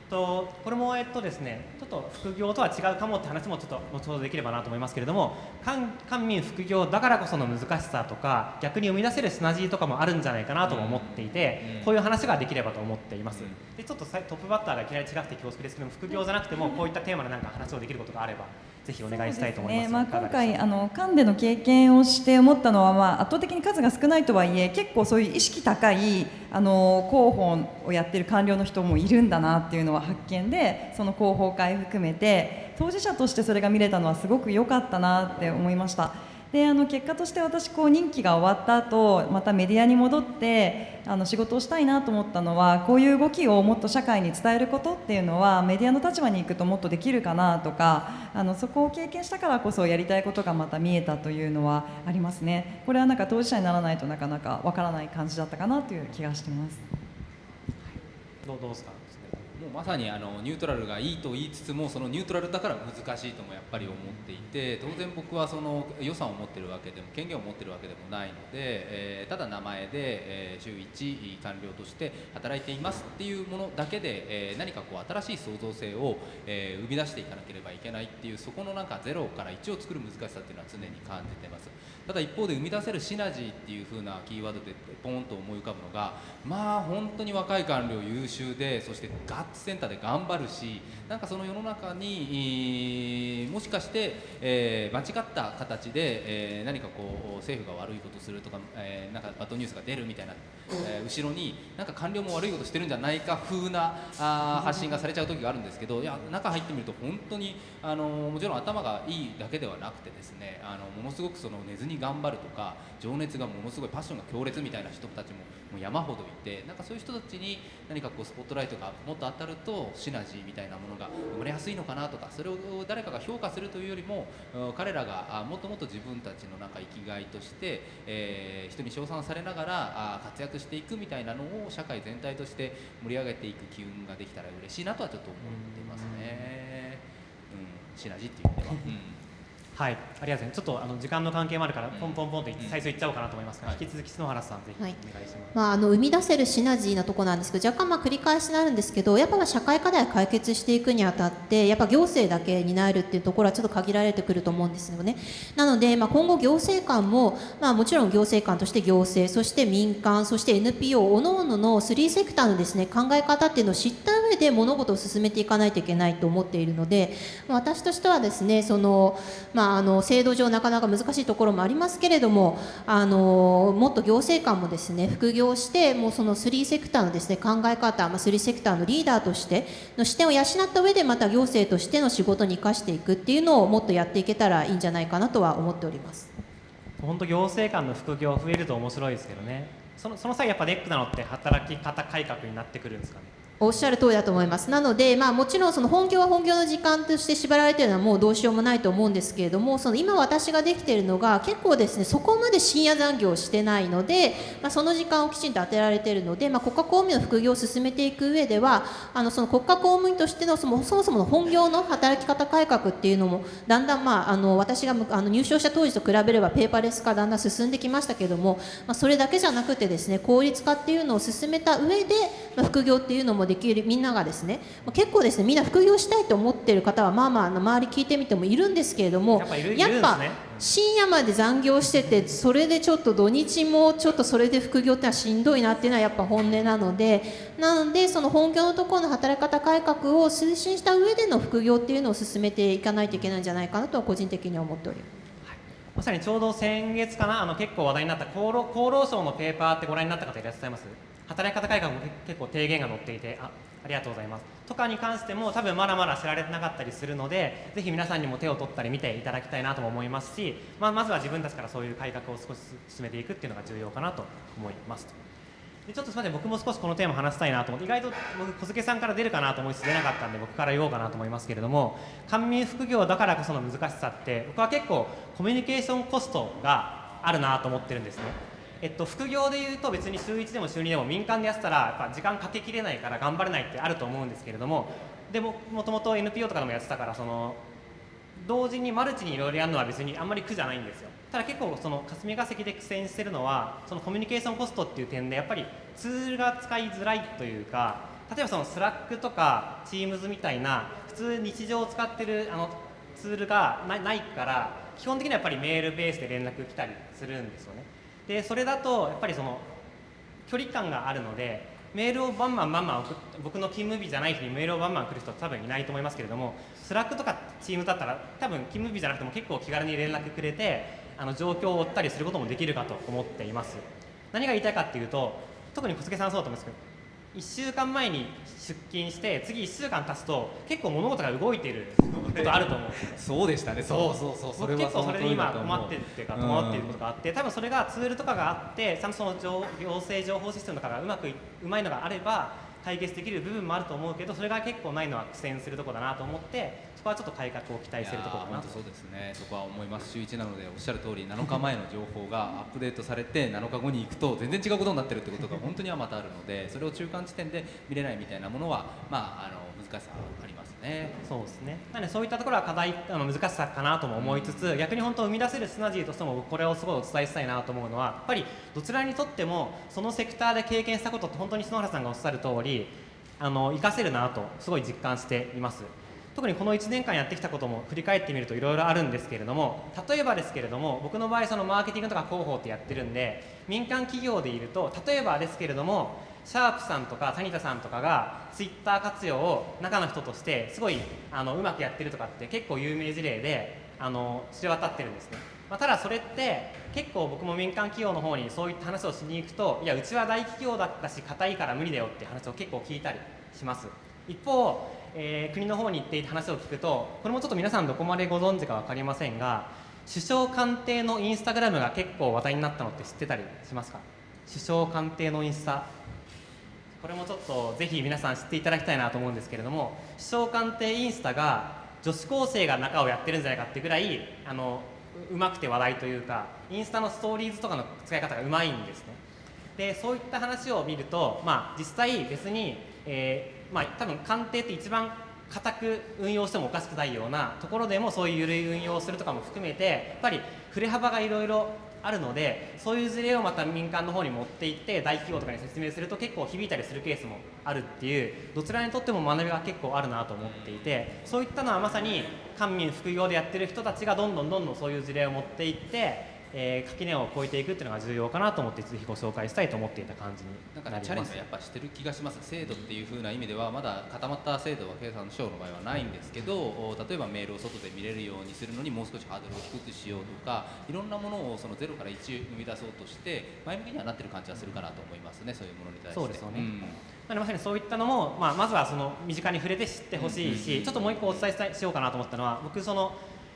とこれもえっとですね、ちょっと副業とは違うかもって話もちょっと後ほどできればなと思いますけれども、官官民副業だからこその難しさとか、逆に生み出せるシナジーとかもあるんじゃないかなとも思っていて、うん。こういう話ができればと思っています。うん。でちょっとさトップバッターがいきなり違くて恐縮ですけども、副業じゃなくてもこういったテーマでなんか話をできることがあれば、ぜひお願いしたいと思います。ねまあ、今回あのカンでの経験をして思ったのは、まあ、圧倒的に数が少ないとはいえ結構そういう意識高いあの広報をやってる官僚の人もいるんだなっていうのは発見でその広報会含めて当事者としてそれが見れたのはすごく良かったなって思いました。であの結果として私こう任期が終わった後またメディアに戻ってあの仕事をしたいなと思ったのはこういう動きをもっと社会に伝えることっていうのはメディアの立場に行くともっとできるかなとかあのそこを経験したからこそやりたいことがまた見えたというのはありますねこれはなんか当事者にならないとなかなかわからない感じだったかなという気がしてます。どうですか？うまさにあのニュートラルがいいと言いつつもそのニュートラルだから難しいともやっぱり思っていて当然僕はその予算を持ってるわけでも権限を持ってるわけでもないので、えーただ名前で、えー週1官僚として働いていますっていうものだけで、えー何かこう新しい創造性を、えー生み出していかなければいけないっていうそこのなんかゼロから1を作る難しさっていうのは常に感じてます。ただ一方で生み出せるシナジーっていう風なキーワードでポンと思い浮かぶのがまあ本当に若い官僚優秀でそしてガッツセンターで頑張るしなんかその世の中にもしかして、えー間違った形で、えー何かこう政府が悪いことするとか、えーなんかバッドニュースが出るみたいな、えー後ろになんか官僚も悪いことしてるんじゃないか風なあ発信がされちゃう時があるんですけどいや中入ってみると本当にあのもちろん頭がいいだけではなくてですねあのものすごくその寝ずに頑張るとか情熱がものすごいパッションが強烈みたいな人たちももう山ほどいてなんかそういう人たちに何かこうスポットライトがもっと当たるとシナジーみたいなものが生まれやすいのかなとかそれを誰かが評価するというよりもうん彼らがあもっともっと自分たちのなんか生きがいとして、えー人に称賛されながらあ活躍していくみたいなのを社会全体として盛り上げていく機運ができたら嬉しいなとはちょっと思っていますね。うん、シナジーっていう意味では、はい、ありがとうございます。ちょっとあの時間の関係もあるから、うん。ポンポンポンと最初いっちゃおうかなと思いますが、はい。引き続き篠原さん、ぜひおはい。願いします。まあ、あの生み出せるシナジーなところなんですけど若干まあ繰り返しになるんですけどやっぱ社会課題を解決していくにあたってやっぱ行政だけ担えるっていうところはちょっと限られてくると思うんですよね。なので、まあ、今後行政官も、まあ、もちろん行政官として行政そして民間そして NPO おのおのの3セクターのですね考え方っていうのを知った上で物事を進めていかないといけないと思っているのでまあ私としてはですねその、まあ、あの制度上なかなか難しいところもありますけれどもあのもっと行政官もですね副業してもうその3セクターのですね考え方、まあ、3セクターのリーダーとしての視点を養った上でまた行政としての仕事に生かしていくっていうのをもっとやっていけたらいいんじゃないかなとは思っております。本当行政官の副業増えると面白いですけどね。そのその際やっぱネックなのって働き方改革になってくるんですかね。おっしゃる通りだと思います。なので、まあ、もちろんその本業は本業の時間として縛られているのはもうどうしようもないと思うんですけれども、その今私ができているのが結構ですね、そこまで深夜残業をしてないので、まあ、その時間をきちんと当てられているので、まあ、国家公務員の副業を進めていく上では、あのその国家公務員としてのそもそもそもの本業の働き方改革っていうのもだんだん、まあ、あの私があの入省した当時と比べればペーパーレス化だんだん進んできましたけれども、まあ、それだけじゃなくてですね効率化っていうのを進めた上で、まあ、副業っていうのもできるみんながですね、まあ、結構ですねみんな副業したいと思っている方はまあまあ周り聞いてみてもいるんですけれどもやっぱ深夜まで残業しててそれでちょっと土日もちょっとそれで副業ってのはしんどいなっていうのはやっぱ本音なのでなのでその本業のところの働き方改革を推進した上での副業っていうのを進めていかないといけないんじゃないかなとは個人的には思っております。まさにちょうど先月かな、あの結構話題になった厚労厚労省のペーパーってご覧になった方いらっしゃいます？働き方改革も結構提言が載っていてあ、ありがとうございます。とかに関しても多分まだまだ知られてなかったりするので、ぜひ皆さんにも手を取ったり見ていただきたいなとも思いますし、まあ、まずは自分たちからそういう改革を少し進めていくっていうのが重要かなと思います。でちょっとすみません、僕も少しこのテーマ話したいなと思って、意外と僕、小菅さんから出るかなと思いつつ出なかったんで、僕から言おうかなと思いますけれども、官民副業だからこその難しさって、僕は結構、コミュニケーションコストがあるなと思ってるんですね。えっと、副業でいうと別に週1でも週2でも民間でやってたらやっぱ時間かけきれないから頑張れないってあると思うんですけれどもでももともと NPO とかでもやってたからその同時にマルチにいろいろやるのは別にあんまり苦じゃないんですよ。ただ結構その霞が関で苦戦してるのはそのコミュニケーションコストっていう点でやっぱりツールが使いづらいというか例えばそのスラックとか Teams みたいな普通日常を使ってるあのツールがないから基本的にはやっぱりメールベースで連絡来たりするんですよね。でそれだとやっぱりその距離感があるのでメールをバンバンバンバン送僕の勤務日じゃない日にメールをバンバン来る人は多分いないと思いますけれども Slack とか Teams だったら多分勤務日じゃなくても結構気軽に連絡くれてあの状況を追ったりすることもできるかと思っています。何が言いたいかっていうと特に小菅さんそうだと思うんですけど1週間前に出勤して次1週間経つと結構物事が動いていることあると思う。そうでしたね。そう。そうそうそれ結構それで今困ってるっていうか戸惑っていることがあって多分それがツールとかがあってちゃんとその情行政情報システムとかがうまくいうまいのがあれば解決できる部分もあると思うけどそれが結構ないのは苦戦するところだなと思ってそこはちょっと改革を期待してるところかなそうですね。そこは思います。週1なのでおっしゃる通り7日前の情報がアップデートされて7日後に行くと全然違うことになってるってことが本当にはまたあるのでそれを中間地点で見れないみたいなものはまああの難しさありますね。そうですね。なのでそういったところは課題あの難しさかなとも思いつつ、逆に本当生み出せるシナジーとしても僕これをすごいお伝えしたいなと思うのはやっぱりどちらにとってもそのセクターで経験したことって本当に篠原さんがおっしゃる通りあの活かせるなとすごい実感しています特にこの1年間やってきたことも振り返ってみるといろいろあるんですけれども例えばですけれども僕の場合そのマーケティングとか広報ってやってるんで民間企業でいると例えばですけれどもシャープさんとか谷田さんとかがツイッター活用を中の人としてすごいあのうまくやってるとかって結構有名事例であの知れ渡ってるんですね、まあ、ただそれって結構僕も民間企業の方にそういった話をしに行くといやうちは大企業だったし硬いから無理だよって話を結構聞いたりします。一方、えー国の方に行って話を聞くとこれもちょっと皆さんどこまでご存知か分かりませんが首相官邸のインスタグラムが結構話題になったのって知ってたりしますか？首相官邸のインスタ。これもちょっとぜひ皆さん知っていただきたいなと思うんですけれども首相官邸インスタが女子高生が中をやってるんじゃないかっていうぐらいあのううまくて話題というかインスタのストーリーズとかの使い方がうまいんですね。でそういった話を見ると、まあ、実際別に、えーまあ、多分官邸って一番固く運用してもおかしくないようなところでもそういう緩い運用をするとかも含めてやっぱり振れ幅がいろいろあるのでそういう事例をまた民間の方に持っていって大企業とかに説明すると結構響いたりするケースもあるっていうどちらにとっても学びが結構あるなと思っていてそういったのはまさに官民副業でやってる人たちがどんどんどんどんそういう事例を持っていってえー、垣根を越えていくっていうのが重要かなと思ってぜひご紹介したいと思っていた感じになんか、ね、チャレンジはやっぱしてる気がします。制度っていう風な意味ではまだ固まった制度は経産省の場合はないんですけど例えばメールを外で見れるようにするのにもう少しハードルを低くしようとかいろんなものをそのゼロから1生み出そうとして前向きにはなってる感じはするかなと思いますねそういうものに対して。そうですよね、うん。まさにそういったのも、まあ、まずはその身近に触れて知ってほしいし、ちょっともう一個お伝えしようかなと思ったのは僕その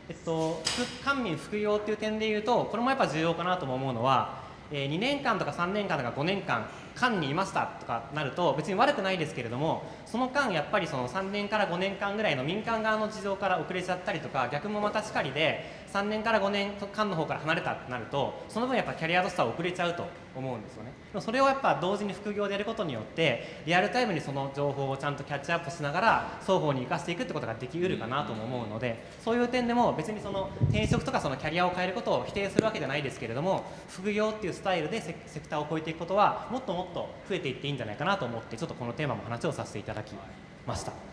えっと、官民副業っていう点でいうとこれもやっぱ重要かなとも思うのは、えー、2年間とか3年間とか5年間官にいましたとかなると別に悪くないですけれどもその間やっぱりその3年から5年間ぐらいの民間側の事情から遅れちゃったりとか逆もまたしかりで3年から5年間の方から離れたってなるとその分やっぱキャリアとしては遅れちゃうと思うんですよねでもそれをやっぱ同時に副業でやることによってリアルタイムにその情報をちゃんとキャッチアップしながら双方に生かしていくってことができうるかなとも思うのでそういう点でも別にその転職とかそのキャリアを変えることを否定するわけじゃないですけれども副業っていうスタイルでセクターを超えていくことはもっともっと増えていっていいんじゃないかなと思ってちょっとこのテーマも話をさせていただきました。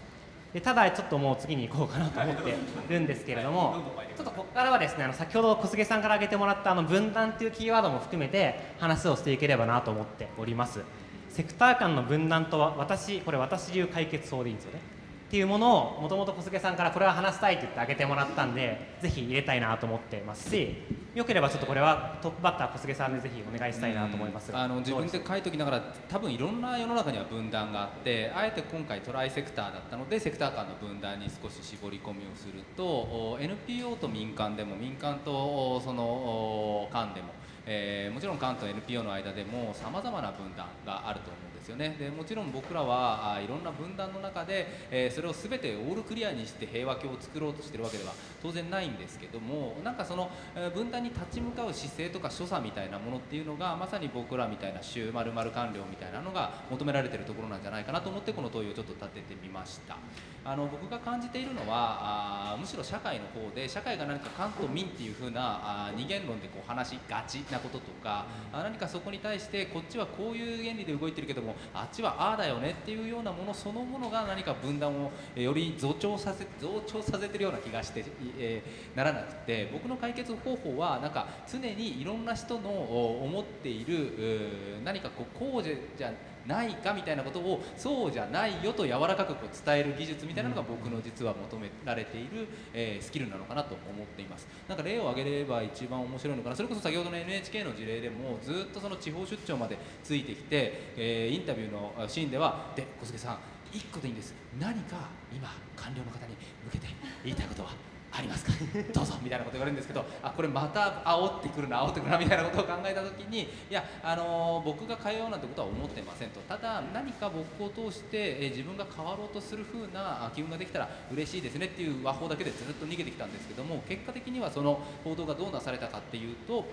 でただちょっともう次に行こうかなと思ってるんですけれどもちょっとここからはですねあの先ほど小菅さんから挙げてもらったあの分断っていうキーワードも含めて話をしていければなと思っております。セクター間の分断とは私これ私流解決法でいいんですよね。っていうものをもともと小菅さんからこれは話したいって言ってあげてもらったんでぜひ入れたいなと思ってますしよければちょっとこれはトップバッター小菅さんでぜひお願いしたいなと思いますあの自分で書いときながら多分いろんな世の中には分断があってあえて今回トライセクターだったのでセクター間の分断に少し絞り込みをすると NPO と民間でも民間とその間でも、えー、もちろん間と NPO の間でもさまざまな分断があると思うんですよね。でもちろん僕らはあいろんな分断の中で、えー、それを全てオールクリアにして平和教を作ろうとしてるわけでは当然ないんですけどもなんかその、えー、分断に立ち向かう姿勢とか所作みたいなものっていうのがまさに僕らみたいな週まる官僚みたいなのが求められてるところなんじゃないかなと思ってこの問いをちょっと立ててみました。あの僕が感じているのはあむしろ社会の方で社会が何か官と民っていう風なあ二元論でこう話しがちなこととか、うん、何かそこに対してこっちはこういう原理で動いてるけどもあっちはああだよねっていうようなものそのものが何か分断をより増長させ増長させてるような気がして、えー、ならなくて僕の解決方法はなんか常にいろんな人の思っている何かこうこうじゃないかみたいなことをそうじゃないよと柔らかくこう伝える技術みたいなのが僕の実は求められている、えー、スキルなのかなと思っています。なんか例を挙げれば一番面白いのかな。それこそ先ほどの NHK の事例でもずっとその地方出張までついてきて、えー、インタビューのシーンではで小菅さん1個でいいんです。何か今官僚の方に向けて言いたいことは？ありますか？どうぞみたいなこと言われるんですけどあこれまた煽ってくるな煽ってくるなみたいなことを考えた時にいや、あのー、僕が変えようなんてことは思ってませんと。ただ何か僕を通して、えー、自分が変わろうとする風な気分ができたら嬉しいですねっていう和法だけでずっと逃げてきたんですけども結果的にはその報道がどうなされたかっていうと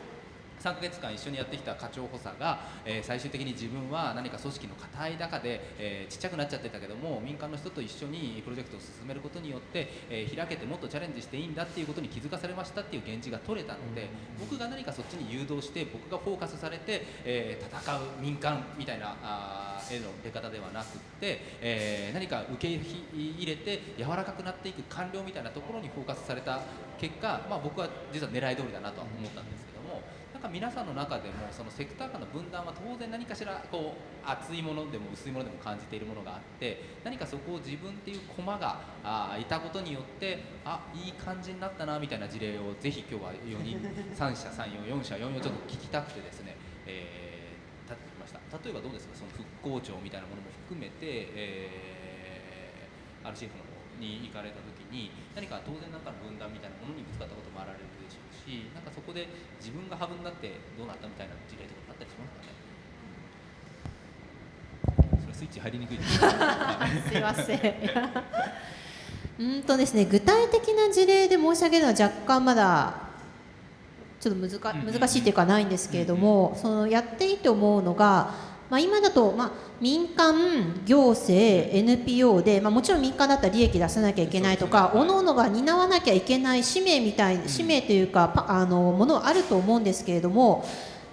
3ヶ月間一緒にやってきた課長補佐が、えー、最終的に自分は何か組織の硬い中で、えー、ちっちゃくなっちゃってたけども民間の人と一緒にプロジェクトを進めることによって、えー、開けてもっとチャレンジしていいんだっていうことに気づかされましたっていう現地が取れたので、僕が何かそっちに誘導して僕がフォーカスされて、え戦う民間みたいなあ絵の出方ではなくって、え何か受け入れて柔らかくなっていく官僚みたいなところにフォーカスされた結果、まあ、僕は実は狙い通りだなとは思ったんですけども。なんか皆さんの中でもそのセクター間の分断は当然何かしらこう熱いものでも薄いものでも感じているものがあって何かそこを自分っていう駒があいたことによってあいい感じになったなみたいな事例をぜひ今日は4人3社34 4社4 4ちょっと聞きたくてですね、えー、立ってきました。例えばどうですかその復興庁みたいなものも含めて、えー、RCF の方に行かれた時に何か当然なんかの分断みたいなものにぶつかったこともあられるしなんかそこで自分がハブになってどうなったみたいな事例とかあったりしますかね。それスイッチ入りにくいです すいません。うんとですね具体的な事例で申し上げるのは若干まだちょっと難難しいというかないんですけれども、そのやっていいと思うのがまあ、今だと、まあ、民間行政 NPO で、まあ、もちろん民間だったら利益出さなきゃいけないとか各々が担わなきゃいけない使命みたい使命というかパあのものはあると思うんですけれども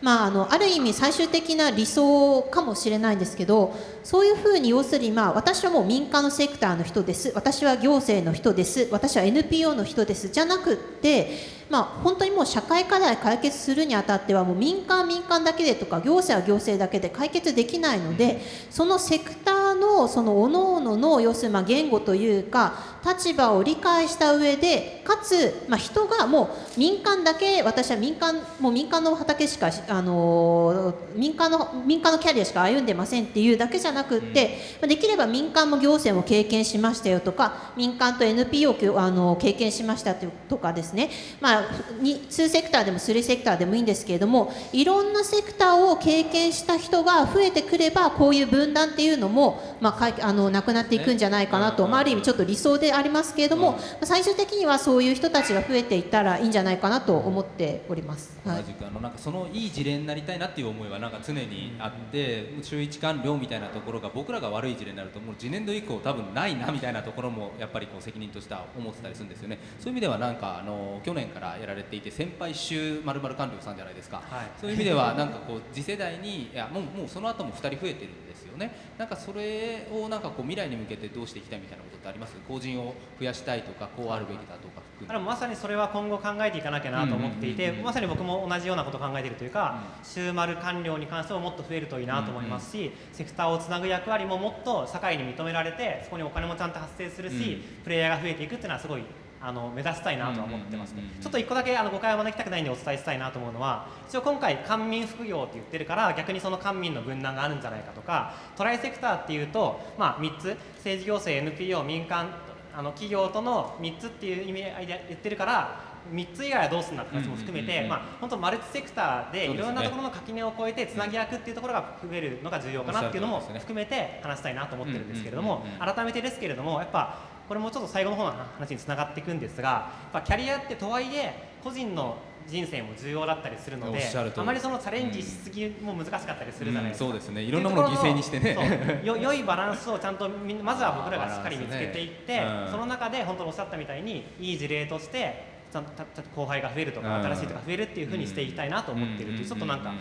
まあ、あのある意味最終的な理想かもしれないんですけどそういうふうに要するに、まあ、私はもう民間のセクターの人です。私は行政の人です。私は NPO の人です。じゃなくってまあ、本当にもう社会課題解決するにあたってはもう民間民間だけでとか行政は行政だけで解決できないのでそのセクターのその各々の要するにまあ言語というか立場を理解した上でかつまあ人がもう民間だけ私は民間もう民間の畑しかあの民間の民間のキャリアしか歩んでませんっていうだけじゃなくってできれば民間も行政も経験しましたよとか民間と NPO をあの経験しましたとかですね。まああ、2セクターでも3セクターでもいいんですけれどもいろんなセクターを経験した人が増えてくればこういう分断っていうのも、まあ、あのなくなっていくんじゃないかなと、まあ、ある意味ちょっと理想でありますけれども、最終的にはそういう人たちが増えていったらいいんじゃないかなと思っております。はい、同じくあのなんかそのいい事例になりたいなっていう思いはなんか常にあって週一完了みたいなところが僕らが悪い事例になるともう次年度以降多分ないなみたいなところもやっぱりこう責任としては思ってたりするんですよね。そういう意味ではなんかあの去年からやられていて先輩週まるまる官僚さんじゃないですか、はい、そういう意味ではなんかこう次世代にいやもうもうその後も2人増えてるんですよね。なんかそれをなんかこう未来に向けてどうしていきたいみたいなことってあります？後人を増やしたいとかこうあるべきだとか含めまさにそれは今後考えていかなきゃなと思っていて、まさに僕も同じようなことを考えているというか、週丸官僚に関してももっと増えるといいなと思いますし、セクターをつなぐ役割ももっと社会に認められてそこにお金もちゃんと発生するし、プレイヤーが増えていくっていうのはすごいあの目指したいなとは思ってますね。ちょっと一個だけあの誤解を招きたくないんでお伝えしたいなと思うのは一応今回官民副業って言ってるから逆にその官民の分断があるんじゃないかとかトライセクターっていうとまあ3つ。政治行政 NPO 民間あの企業との3つっていう意味合いで言ってるから3つ以外はどうするんだって話も含めて、まあ、本当マルチセクターでいろんなところの垣根を越えてつなぎ役っていうところが増えるのが重要かなっていうのも含めて話したいなと思ってるんですけれども改めてですけれどもやっぱこれもちょっと最後の方の話につながっていくんですがやっぱキャリアってとはいえ個人の人生も重要だったりするのであまりそのチャレンジしすぎも難しかったりするじゃないですか、うんうん、そうですね。いろんなものを犠牲にしてね。よ 良いバランスをちゃんとまずは僕らがしっかり見つけていって、ねうん、その中で本当におっしゃったみたいにいい事例としてちゃんと後輩が増えるとか新しいとか増えるっていうふうにしていきたいなと思っているというちょっとなんか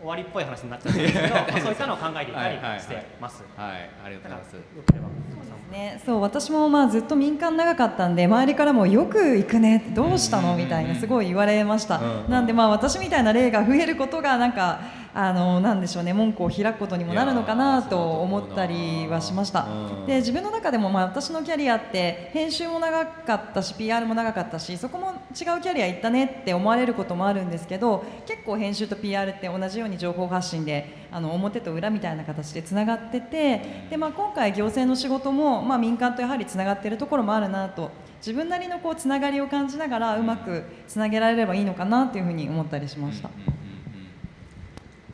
終わりっぽい話になっちゃうんですけど そういったのを考えていたりしてます。はい、はい。はい、ありがとうございます。よければ。ね、そう私もまあずっと民間長かったんで周りからもよく行くねどうしたの？みたいなすごい言われました、なんでまあ私みたいな例が増えることがなんかあのなんでしょうね門戸を開くことにもなるのかなと思ったりはしました。で自分の中でもまあ私のキャリアって編集も長かったし PR も長かったしそこも違うキャリア行ったねって思われることもあるんですけど結構編集と PR って同じように情報発信であの表と裏みたいな形でつながっててで、まあ、今回行政の仕事も、まあ、民間とやはりつながっているところもあるなと自分なりのこうつながりを感じながらうまくつなげられればいいのかなというふうに思ったりしました。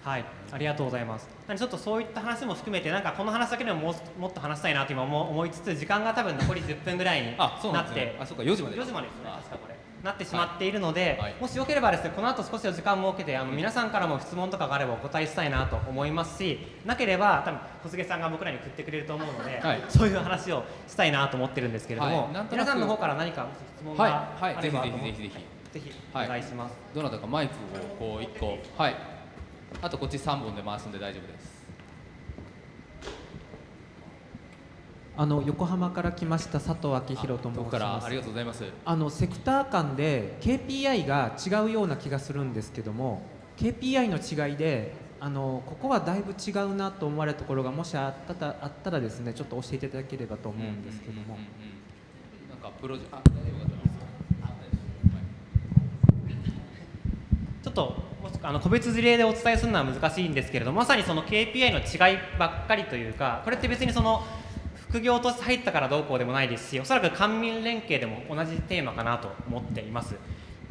はい、ありがとうございます。ちょっとそういった話も含めて、なんかこの話だけでもももっと話したいなと今思いつつ、時間が多分残り10分ぐらいになって、あ、そうか、4時まで。4時までですね、確かこれ。なってしまっているので、はい、もしよければですねこの後少し時間を設けてあの皆さんからも質問とかがあればお答えしたいなと思いますしなければ多分小菅さんが僕らに振ってくれると思うので、はい、そういう話をしたいなと思ってるんですけれども、はい、皆さんの方から何か質問があればと思って、ぜひぜひぜひぜひ。お願いします、どなたかマイクをこう1個。はいあとこっち3本で回すんで大丈夫です。あの横浜から来ました佐藤明弘と申します。ありがとうございます。あのセクター間で KPI が違うような気がするんですけども KPI の違いであのここはだいぶ違うなと思われるところがもしあったあったらですねちょっと教えていただければと思うんですけども、なんかプロジェちょっとあの個別事例でお伝えするのは難しいんですけれどもまさにその KPI の違いばっかりというかこれって別にその副業として入ったからどうこうでもないですしおそらく官民連携でも同じテーマかなと思っています。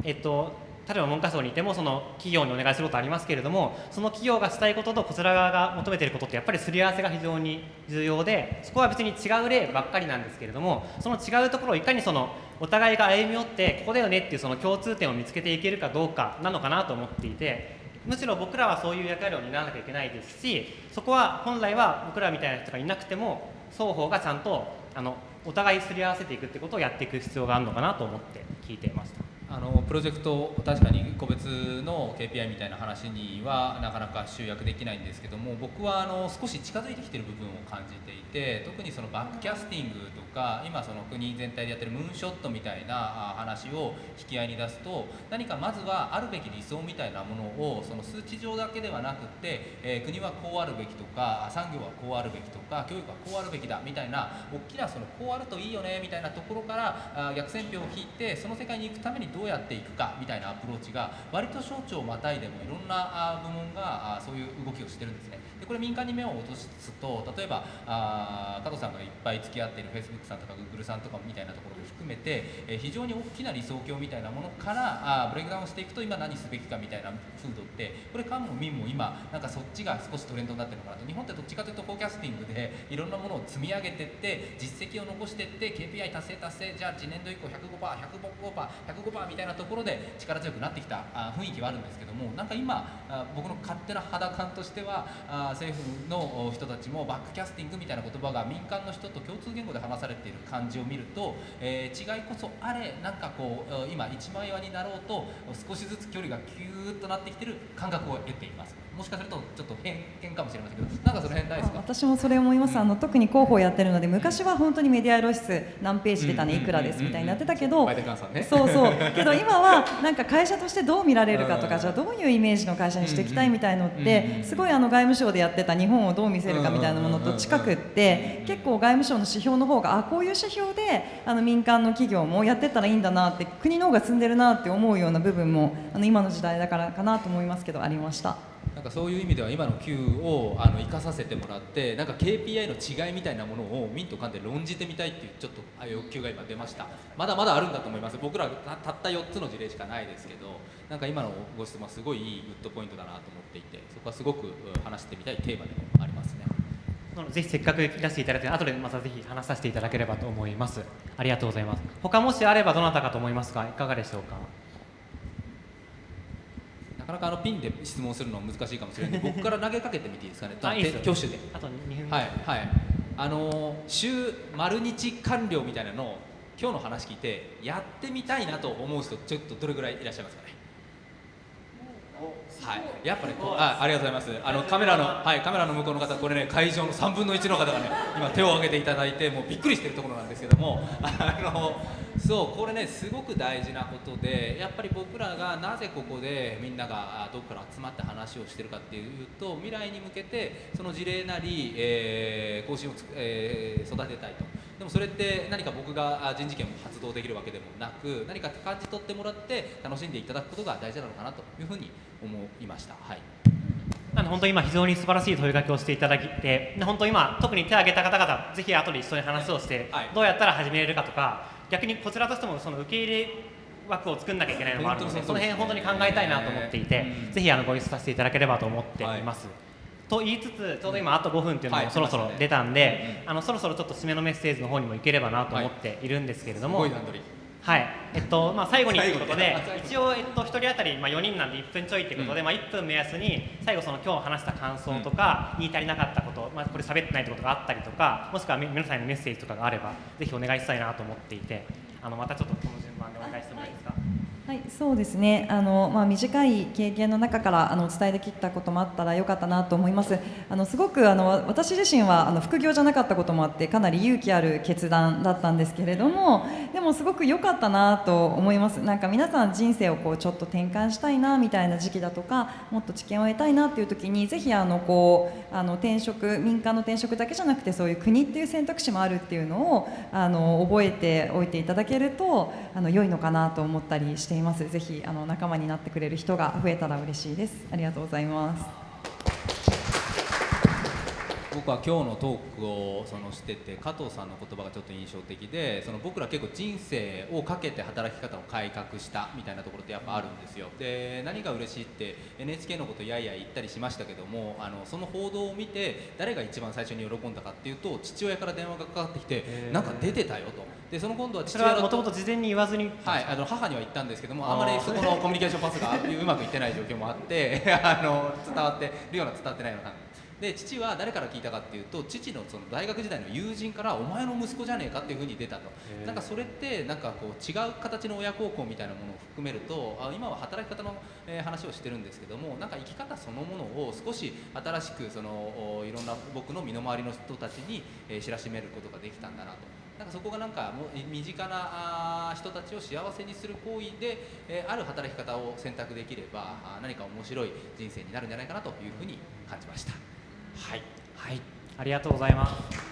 えっと例えば文科省にいてもその企業にお願いすることありますけれどもその企業がしたいこととこちら側が求めていることってやっぱりすり合わせが非常に重要でそこは別に違う例ばっかりなんですけれどもその違うところをいかにそのお互いが歩み寄ってここだよねっていうその共通点を見つけていけるかどうかなのかなと思っていてむしろ僕らはそういう役割を担わなきゃいけないですしそこは本来は僕らみたいな人がいなくても双方がちゃんとあのお互いすり合わせていくってことをやっていく必要があるのかなと思って聞いていました。あのプロジェクト確かに個別の KPI みたいな話にはなかなか集約できないんですけども僕はあの少し近づいてきてる部分を感じていて特にそのバックキャスティングとか今その国全体でやってるムーンショットみたいな話を引き合いに出すと何かまずはあるべき理想みたいなものをその数値上だけではなくて、えー、国はこうあるべきとか産業はこうあるべきとか教育はこうあるべきだみたいな大きなそのこうあるといいよねみたいなところから逆線標を引いてその世界に行くためにどうやっていくかみたいなアプローチが割と省庁をまたいでもいろんな部門がそういう動きをしてるんですね。でこれ民間に目を落とすと例えばあ加藤さんがいっぱい付き合っている Facebook さんとか Google さんとかみたいなところも含めて、え非常に大きな理想郷みたいなものからあブレイクダウンしていくと今何すべきかみたいな風土ってこれ官も民も今なんかそっちが少しトレンドになってるのかなと。日本ってどっちかというとフォーキャスティングでいろんなものを積み上げていって実績を残していって KPI 達成達成じゃあ次年度以降 105%105%105% みたいなところで力強くなってきたあ雰囲気はあるんですけどもなんか今あ僕の勝手な肌感としてはあ政府の人たちもバックキャスティングみたいな言葉が民間の人と共通言語で話されている感じを見ると、えー、違いこそあれなんかこう今一枚岩になろうと少しずつ距離がキューッとなってきてる感覚を得ています。もしかするとちょっと偏見かもしれませんけどなんかその辺ないですか？私もそれ思います、うん、あの特に広報やってるので昔は本当にメディア露出何ページ出たねいくらですみたいになってたけど、そうそう。けど今はなんか会社としてどう見られるかとかじゃあどういうイメージの会社にしていきたいみたいのってすごいあの外務省でやってた日本をどう見せるかみたいなものと近くって結構外務省の指標の方があこういう指標であの民間の企業もやってったらいいんだなって国の方が進んでるなって思うような部分もあの今の時代だからかなと思いますけどありました。かそういう意味では今の Q をあの生かさせてもらってなんか KPI の違いみたいなものを民と官で論じてみたいっていうちょっと欲求が今出ました。まだまだあるんだと思います。僕らたった4つの事例しかないですけどなんか今のご質問はすごいいいグッドポイントだなと思っていてそこはすごく話してみたいテーマでもありますね。ぜひせっかくいらしていただいて後でまたぜひ話させていただければと思います。ありがとうございます。他もしあればどなたかと思いますがいかがでしょうか？なかなかあのピンで質問するのは難しいかもしれないので 僕から投げかけてみていいですかね。あいい挙手で。あと2分はいはい。あの週丸日完了みたいなのを今日の話聞いてやってみたいなと思う人ちょっとどれぐらいいらっしゃいますかね？はい、やっぱねあありがとうございます。あのカメラのはいカメラの向こうの方これね会場の3分の1の方がね今手を挙げていただいてもうびっくりしてるところなんですけども あのそうこれねすごく大事なことでやっぱり僕らがなぜここでみんながどこから集まって話をしてるかっていうと未来に向けてその事例なり、えー、更新を、えー、育てたいと。でもそれって何か僕が人事権を発動できるわけでもなく何か感じ取ってもらって楽しんでいただくことが大事なのかなというふうに思いました。はい。あの本当今非常に素晴らしい問いかけをしていただいて本当今特に手を挙げた方々ぜひ後で一緒に話をして、はい、どうやったら始めれるかとか逆にこちらとしてもその受け入れ枠を作んなきゃいけないのもあるのでその辺本当に考えたいなと思っていて、ぜひあのご一緒させていただければと思っています。はい。と言いつつちょうど今あと5分っていうのもそろそろ出たんで、あのそろそろちょっと締めのメッセージの方にもいければなと思っているんですけれども、はい、えっとまあ、最後にということで一応、えっと、1人当たり、まあ、4人なんで1分ちょいということで、うん、まあ、1分目安に最後その今日話した感想とか、言い足りなかったこと、まあ、これ喋ってないってことがあったりとかもしくは皆さんへのメッセージとかがあればぜひお願いしたいなと思っていてあのまたちょっとこの順番でお願いしてもいいですか？はい、そうですね。あのまあ短い経験の中からあのお伝えできたこともあったら良かったなと思います。あのすごくあの私自身はあの副業じゃなかったこともあってかなり勇気ある決断だったんですけれども、でもすごく良かったなと思います。なんか皆さん人生をこうちょっと転換したいなみたいな時期だとか、もっと知見を得たいなっていう時にぜひあのこうあの転職民間の転職だけじゃなくてそういう国っていう選択肢もあるっていうのをあの覚えておいていただけるとあの良いのかなと思ったりしています。ぜひあの仲間になってくれる人が増えたら嬉しいです。ありがとうございます。僕は今日のトークをそのしてて加藤さんの言葉がちょっと印象的でその僕ら結構人生をかけて働き方を改革したみたいなところってやっぱあるんですよ。で何が嬉しいって NHK のことやいや言ったりしましたけどもあのその報道を見て誰が一番最初に喜んだかっていうと父親から電話がかかってきてなんか出てたよと。でその今度は父親だもともと事前に言わずにはい、あの母には言ったんですけどもあまりそこのコミュニケーションパスがうまくいってない状況もあって あの伝わってるような伝わってないようなで父は誰から聞いたかっていうと父のその大学時代の友人から「お前の息子じゃねえか」っていうふうに出たとなんかそれってなんかこう違う形の親孝行みたいなものを含めるとあ今は働き方の、えー話をしてるんですけどもなんか生き方そのものを少し新しくそのおいろんな僕の身の回りの人たちに、えー知らしめることができたんだなと。なんかそこがなんかもう身近な人たちを幸せにする行為で、えーある働き方を選択できれば何か面白い人生になるんじゃないかなというふうに感じました。はい、はい。ありがとうございます。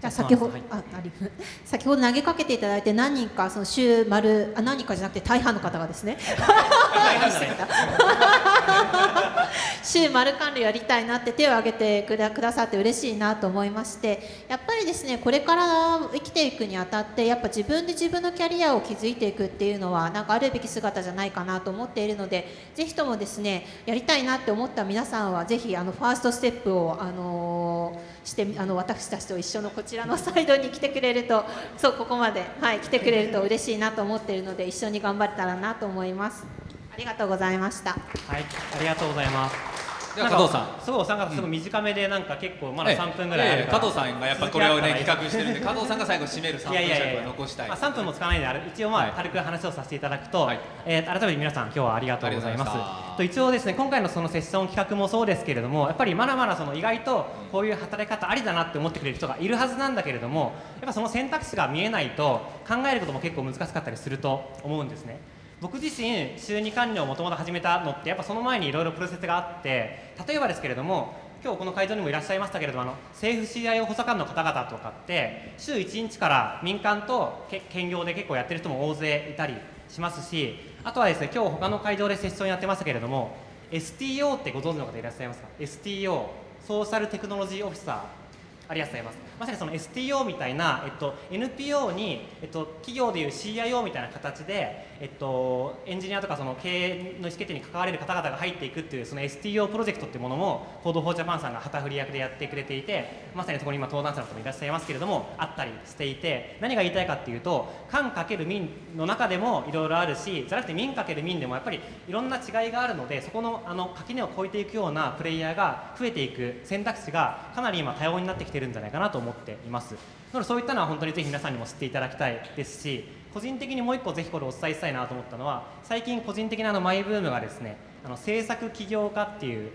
じゃあ先ほど、はい。ああり 先ほど投げかけていただいて何人かその週丸あ何人かじゃなくて大半の方がですね 週丸管理やりたいなって手を挙げてくださって嬉しいなと思いましてやっぱりですねこれから生きていくにあたってやっぱ自分で自分のキャリアを築いていくっていうのはなんかあるべき姿じゃないかなと思っているのでぜひともですねやりたいなって思った皆さんはぜひあのファーストステップをあのーしてあの私たちと一緒のこちらのサイドに来てくれるとそうここまで、はい、来てくれると嬉しいなと思っているので一緒に頑張れたらなと思います。りがとうございました。はいありがとうございます。加藤さん。すごいお三方すごい短めでなんか結構まだ3分ぐらいあるから。ええ加藤さんがやっぱこれをね企画してるんで加藤さんが最後締める3分尺を残したい。まあ、3分もつかないんであれ一応まはい。あ軽く話をさせていただくと、はい。えー改めて皆さん今日はありがとうございます。ありがとうございました。と一応ですね今回のそのセッション企画もそうですけれどもやっぱりまだまだその意外とこういう働き方ありだなって思ってくれる人がいるはずなんだけれどもやっぱその選択肢が見えないと考えることも結構難しかったりすると思うんですね僕自身週2管理をもともと始めたのってやっぱその前にいろいろプロセスがあって例えばですけれども今日この会場にもいらっしゃいましたけれどもあの政府 CIO 補佐官の方々とかって週1日から民間と兼業で結構やってる人も大勢いたりしますしあとはですね今日他の会場でセッションやってましたけれども STO ってご存知の方いらっしゃいますか？STO ソーシャルテクノロジーオフィサーありがとうございますまさにその STO みたいな、えっと、NPO に、えっと、企業でいう CIO みたいな形で、えっと、エンジニアとかその経営の意思決定に関われる方々が入っていくっていうその STO プロジェクトっていうものも Code for Japan さんが旗振り役でやってくれていてまさにそこに今登壇者の方もいらっしゃいますけれどもあったりしていて何が言いたいかっていうと官かける民の中でもいろいろあるしじゃなくて民かける民でもやっぱりいろんな違いがあるのでそこのあの垣根を越えていくようなプレイヤーが増えていく選択肢がかなり今多様になってきてるんじゃないかなと思思っています。なのでそういったのは本当にぜひ皆さんにも知っていただきたいですし個人的にもう一個ぜひこれお伝えしたいなと思ったのは最近個人的なあのマイブームがですねあの政策起業家っていう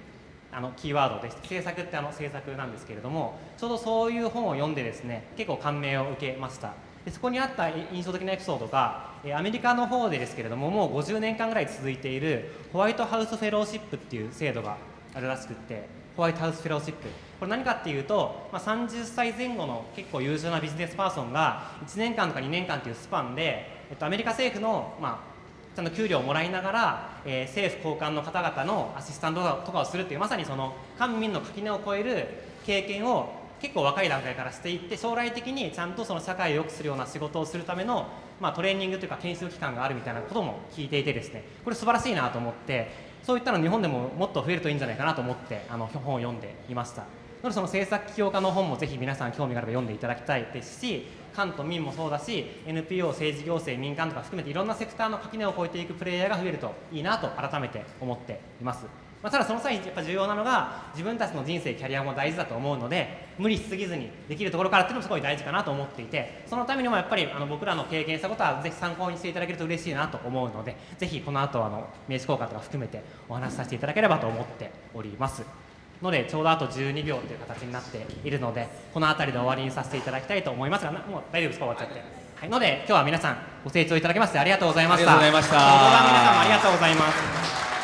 あのキーワードです。政策ってあの政策なんですけれどもちょうどそういう本を読んでですね結構感銘を受けました。でそこにあった印象的なエピソードがアメリカの方でですけれどももう50年間ぐらい続いているホワイトハウスフェローシップっていう制度があるらしくってホワイトハウスフェローシップ。これ何かっていうと、まあ、30歳前後の結構優秀なビジネスパーソンが1年間とか2年間というスパンで、えっと、アメリカ政府の、まあ、ちゃんと給料をもらいながら、えー政府高官の方々のアシスタントとかをするっていうまさにその官民の垣根を越える経験を結構若い段階からしていって将来的にちゃんとその社会を良くするような仕事をするための、まあ、トレーニングというか研修期間があるみたいなことも聞いていてですねこれ素晴らしいなと思ってそういったの日本でももっと増えるといいんじゃないかなと思ってあの本を読んでいました。なのでその政策起業家の本もぜひ皆さん興味があれば読んでいただきたいですし官と民もそうだし NPO 政治行政民間とか含めていろんなセクターの垣根を越えていくプレイヤーが増えるといいなと改めて思っています。まあ、ただその際にやっぱ重要なのが自分たちの人生キャリアも大事だと思うので無理しすぎずにできるところからっていうのもすごい大事かなと思っていてそのためにもやっぱりあの僕らの経験したことはぜひ参考にしていただけると嬉しいなと思うのでぜひこの後あの名刺交換とか含めてお話しさせていただければと思っております。のでちょうどあと12秒という形になっているのでこの辺りで終わりにさせていただきたいと思いますがなもう大丈夫ですか？終わっちゃって。はい、ので今日は皆さんご清聴いただきましてありがとうございました。ありがとうございました。皆さんもありがとうございます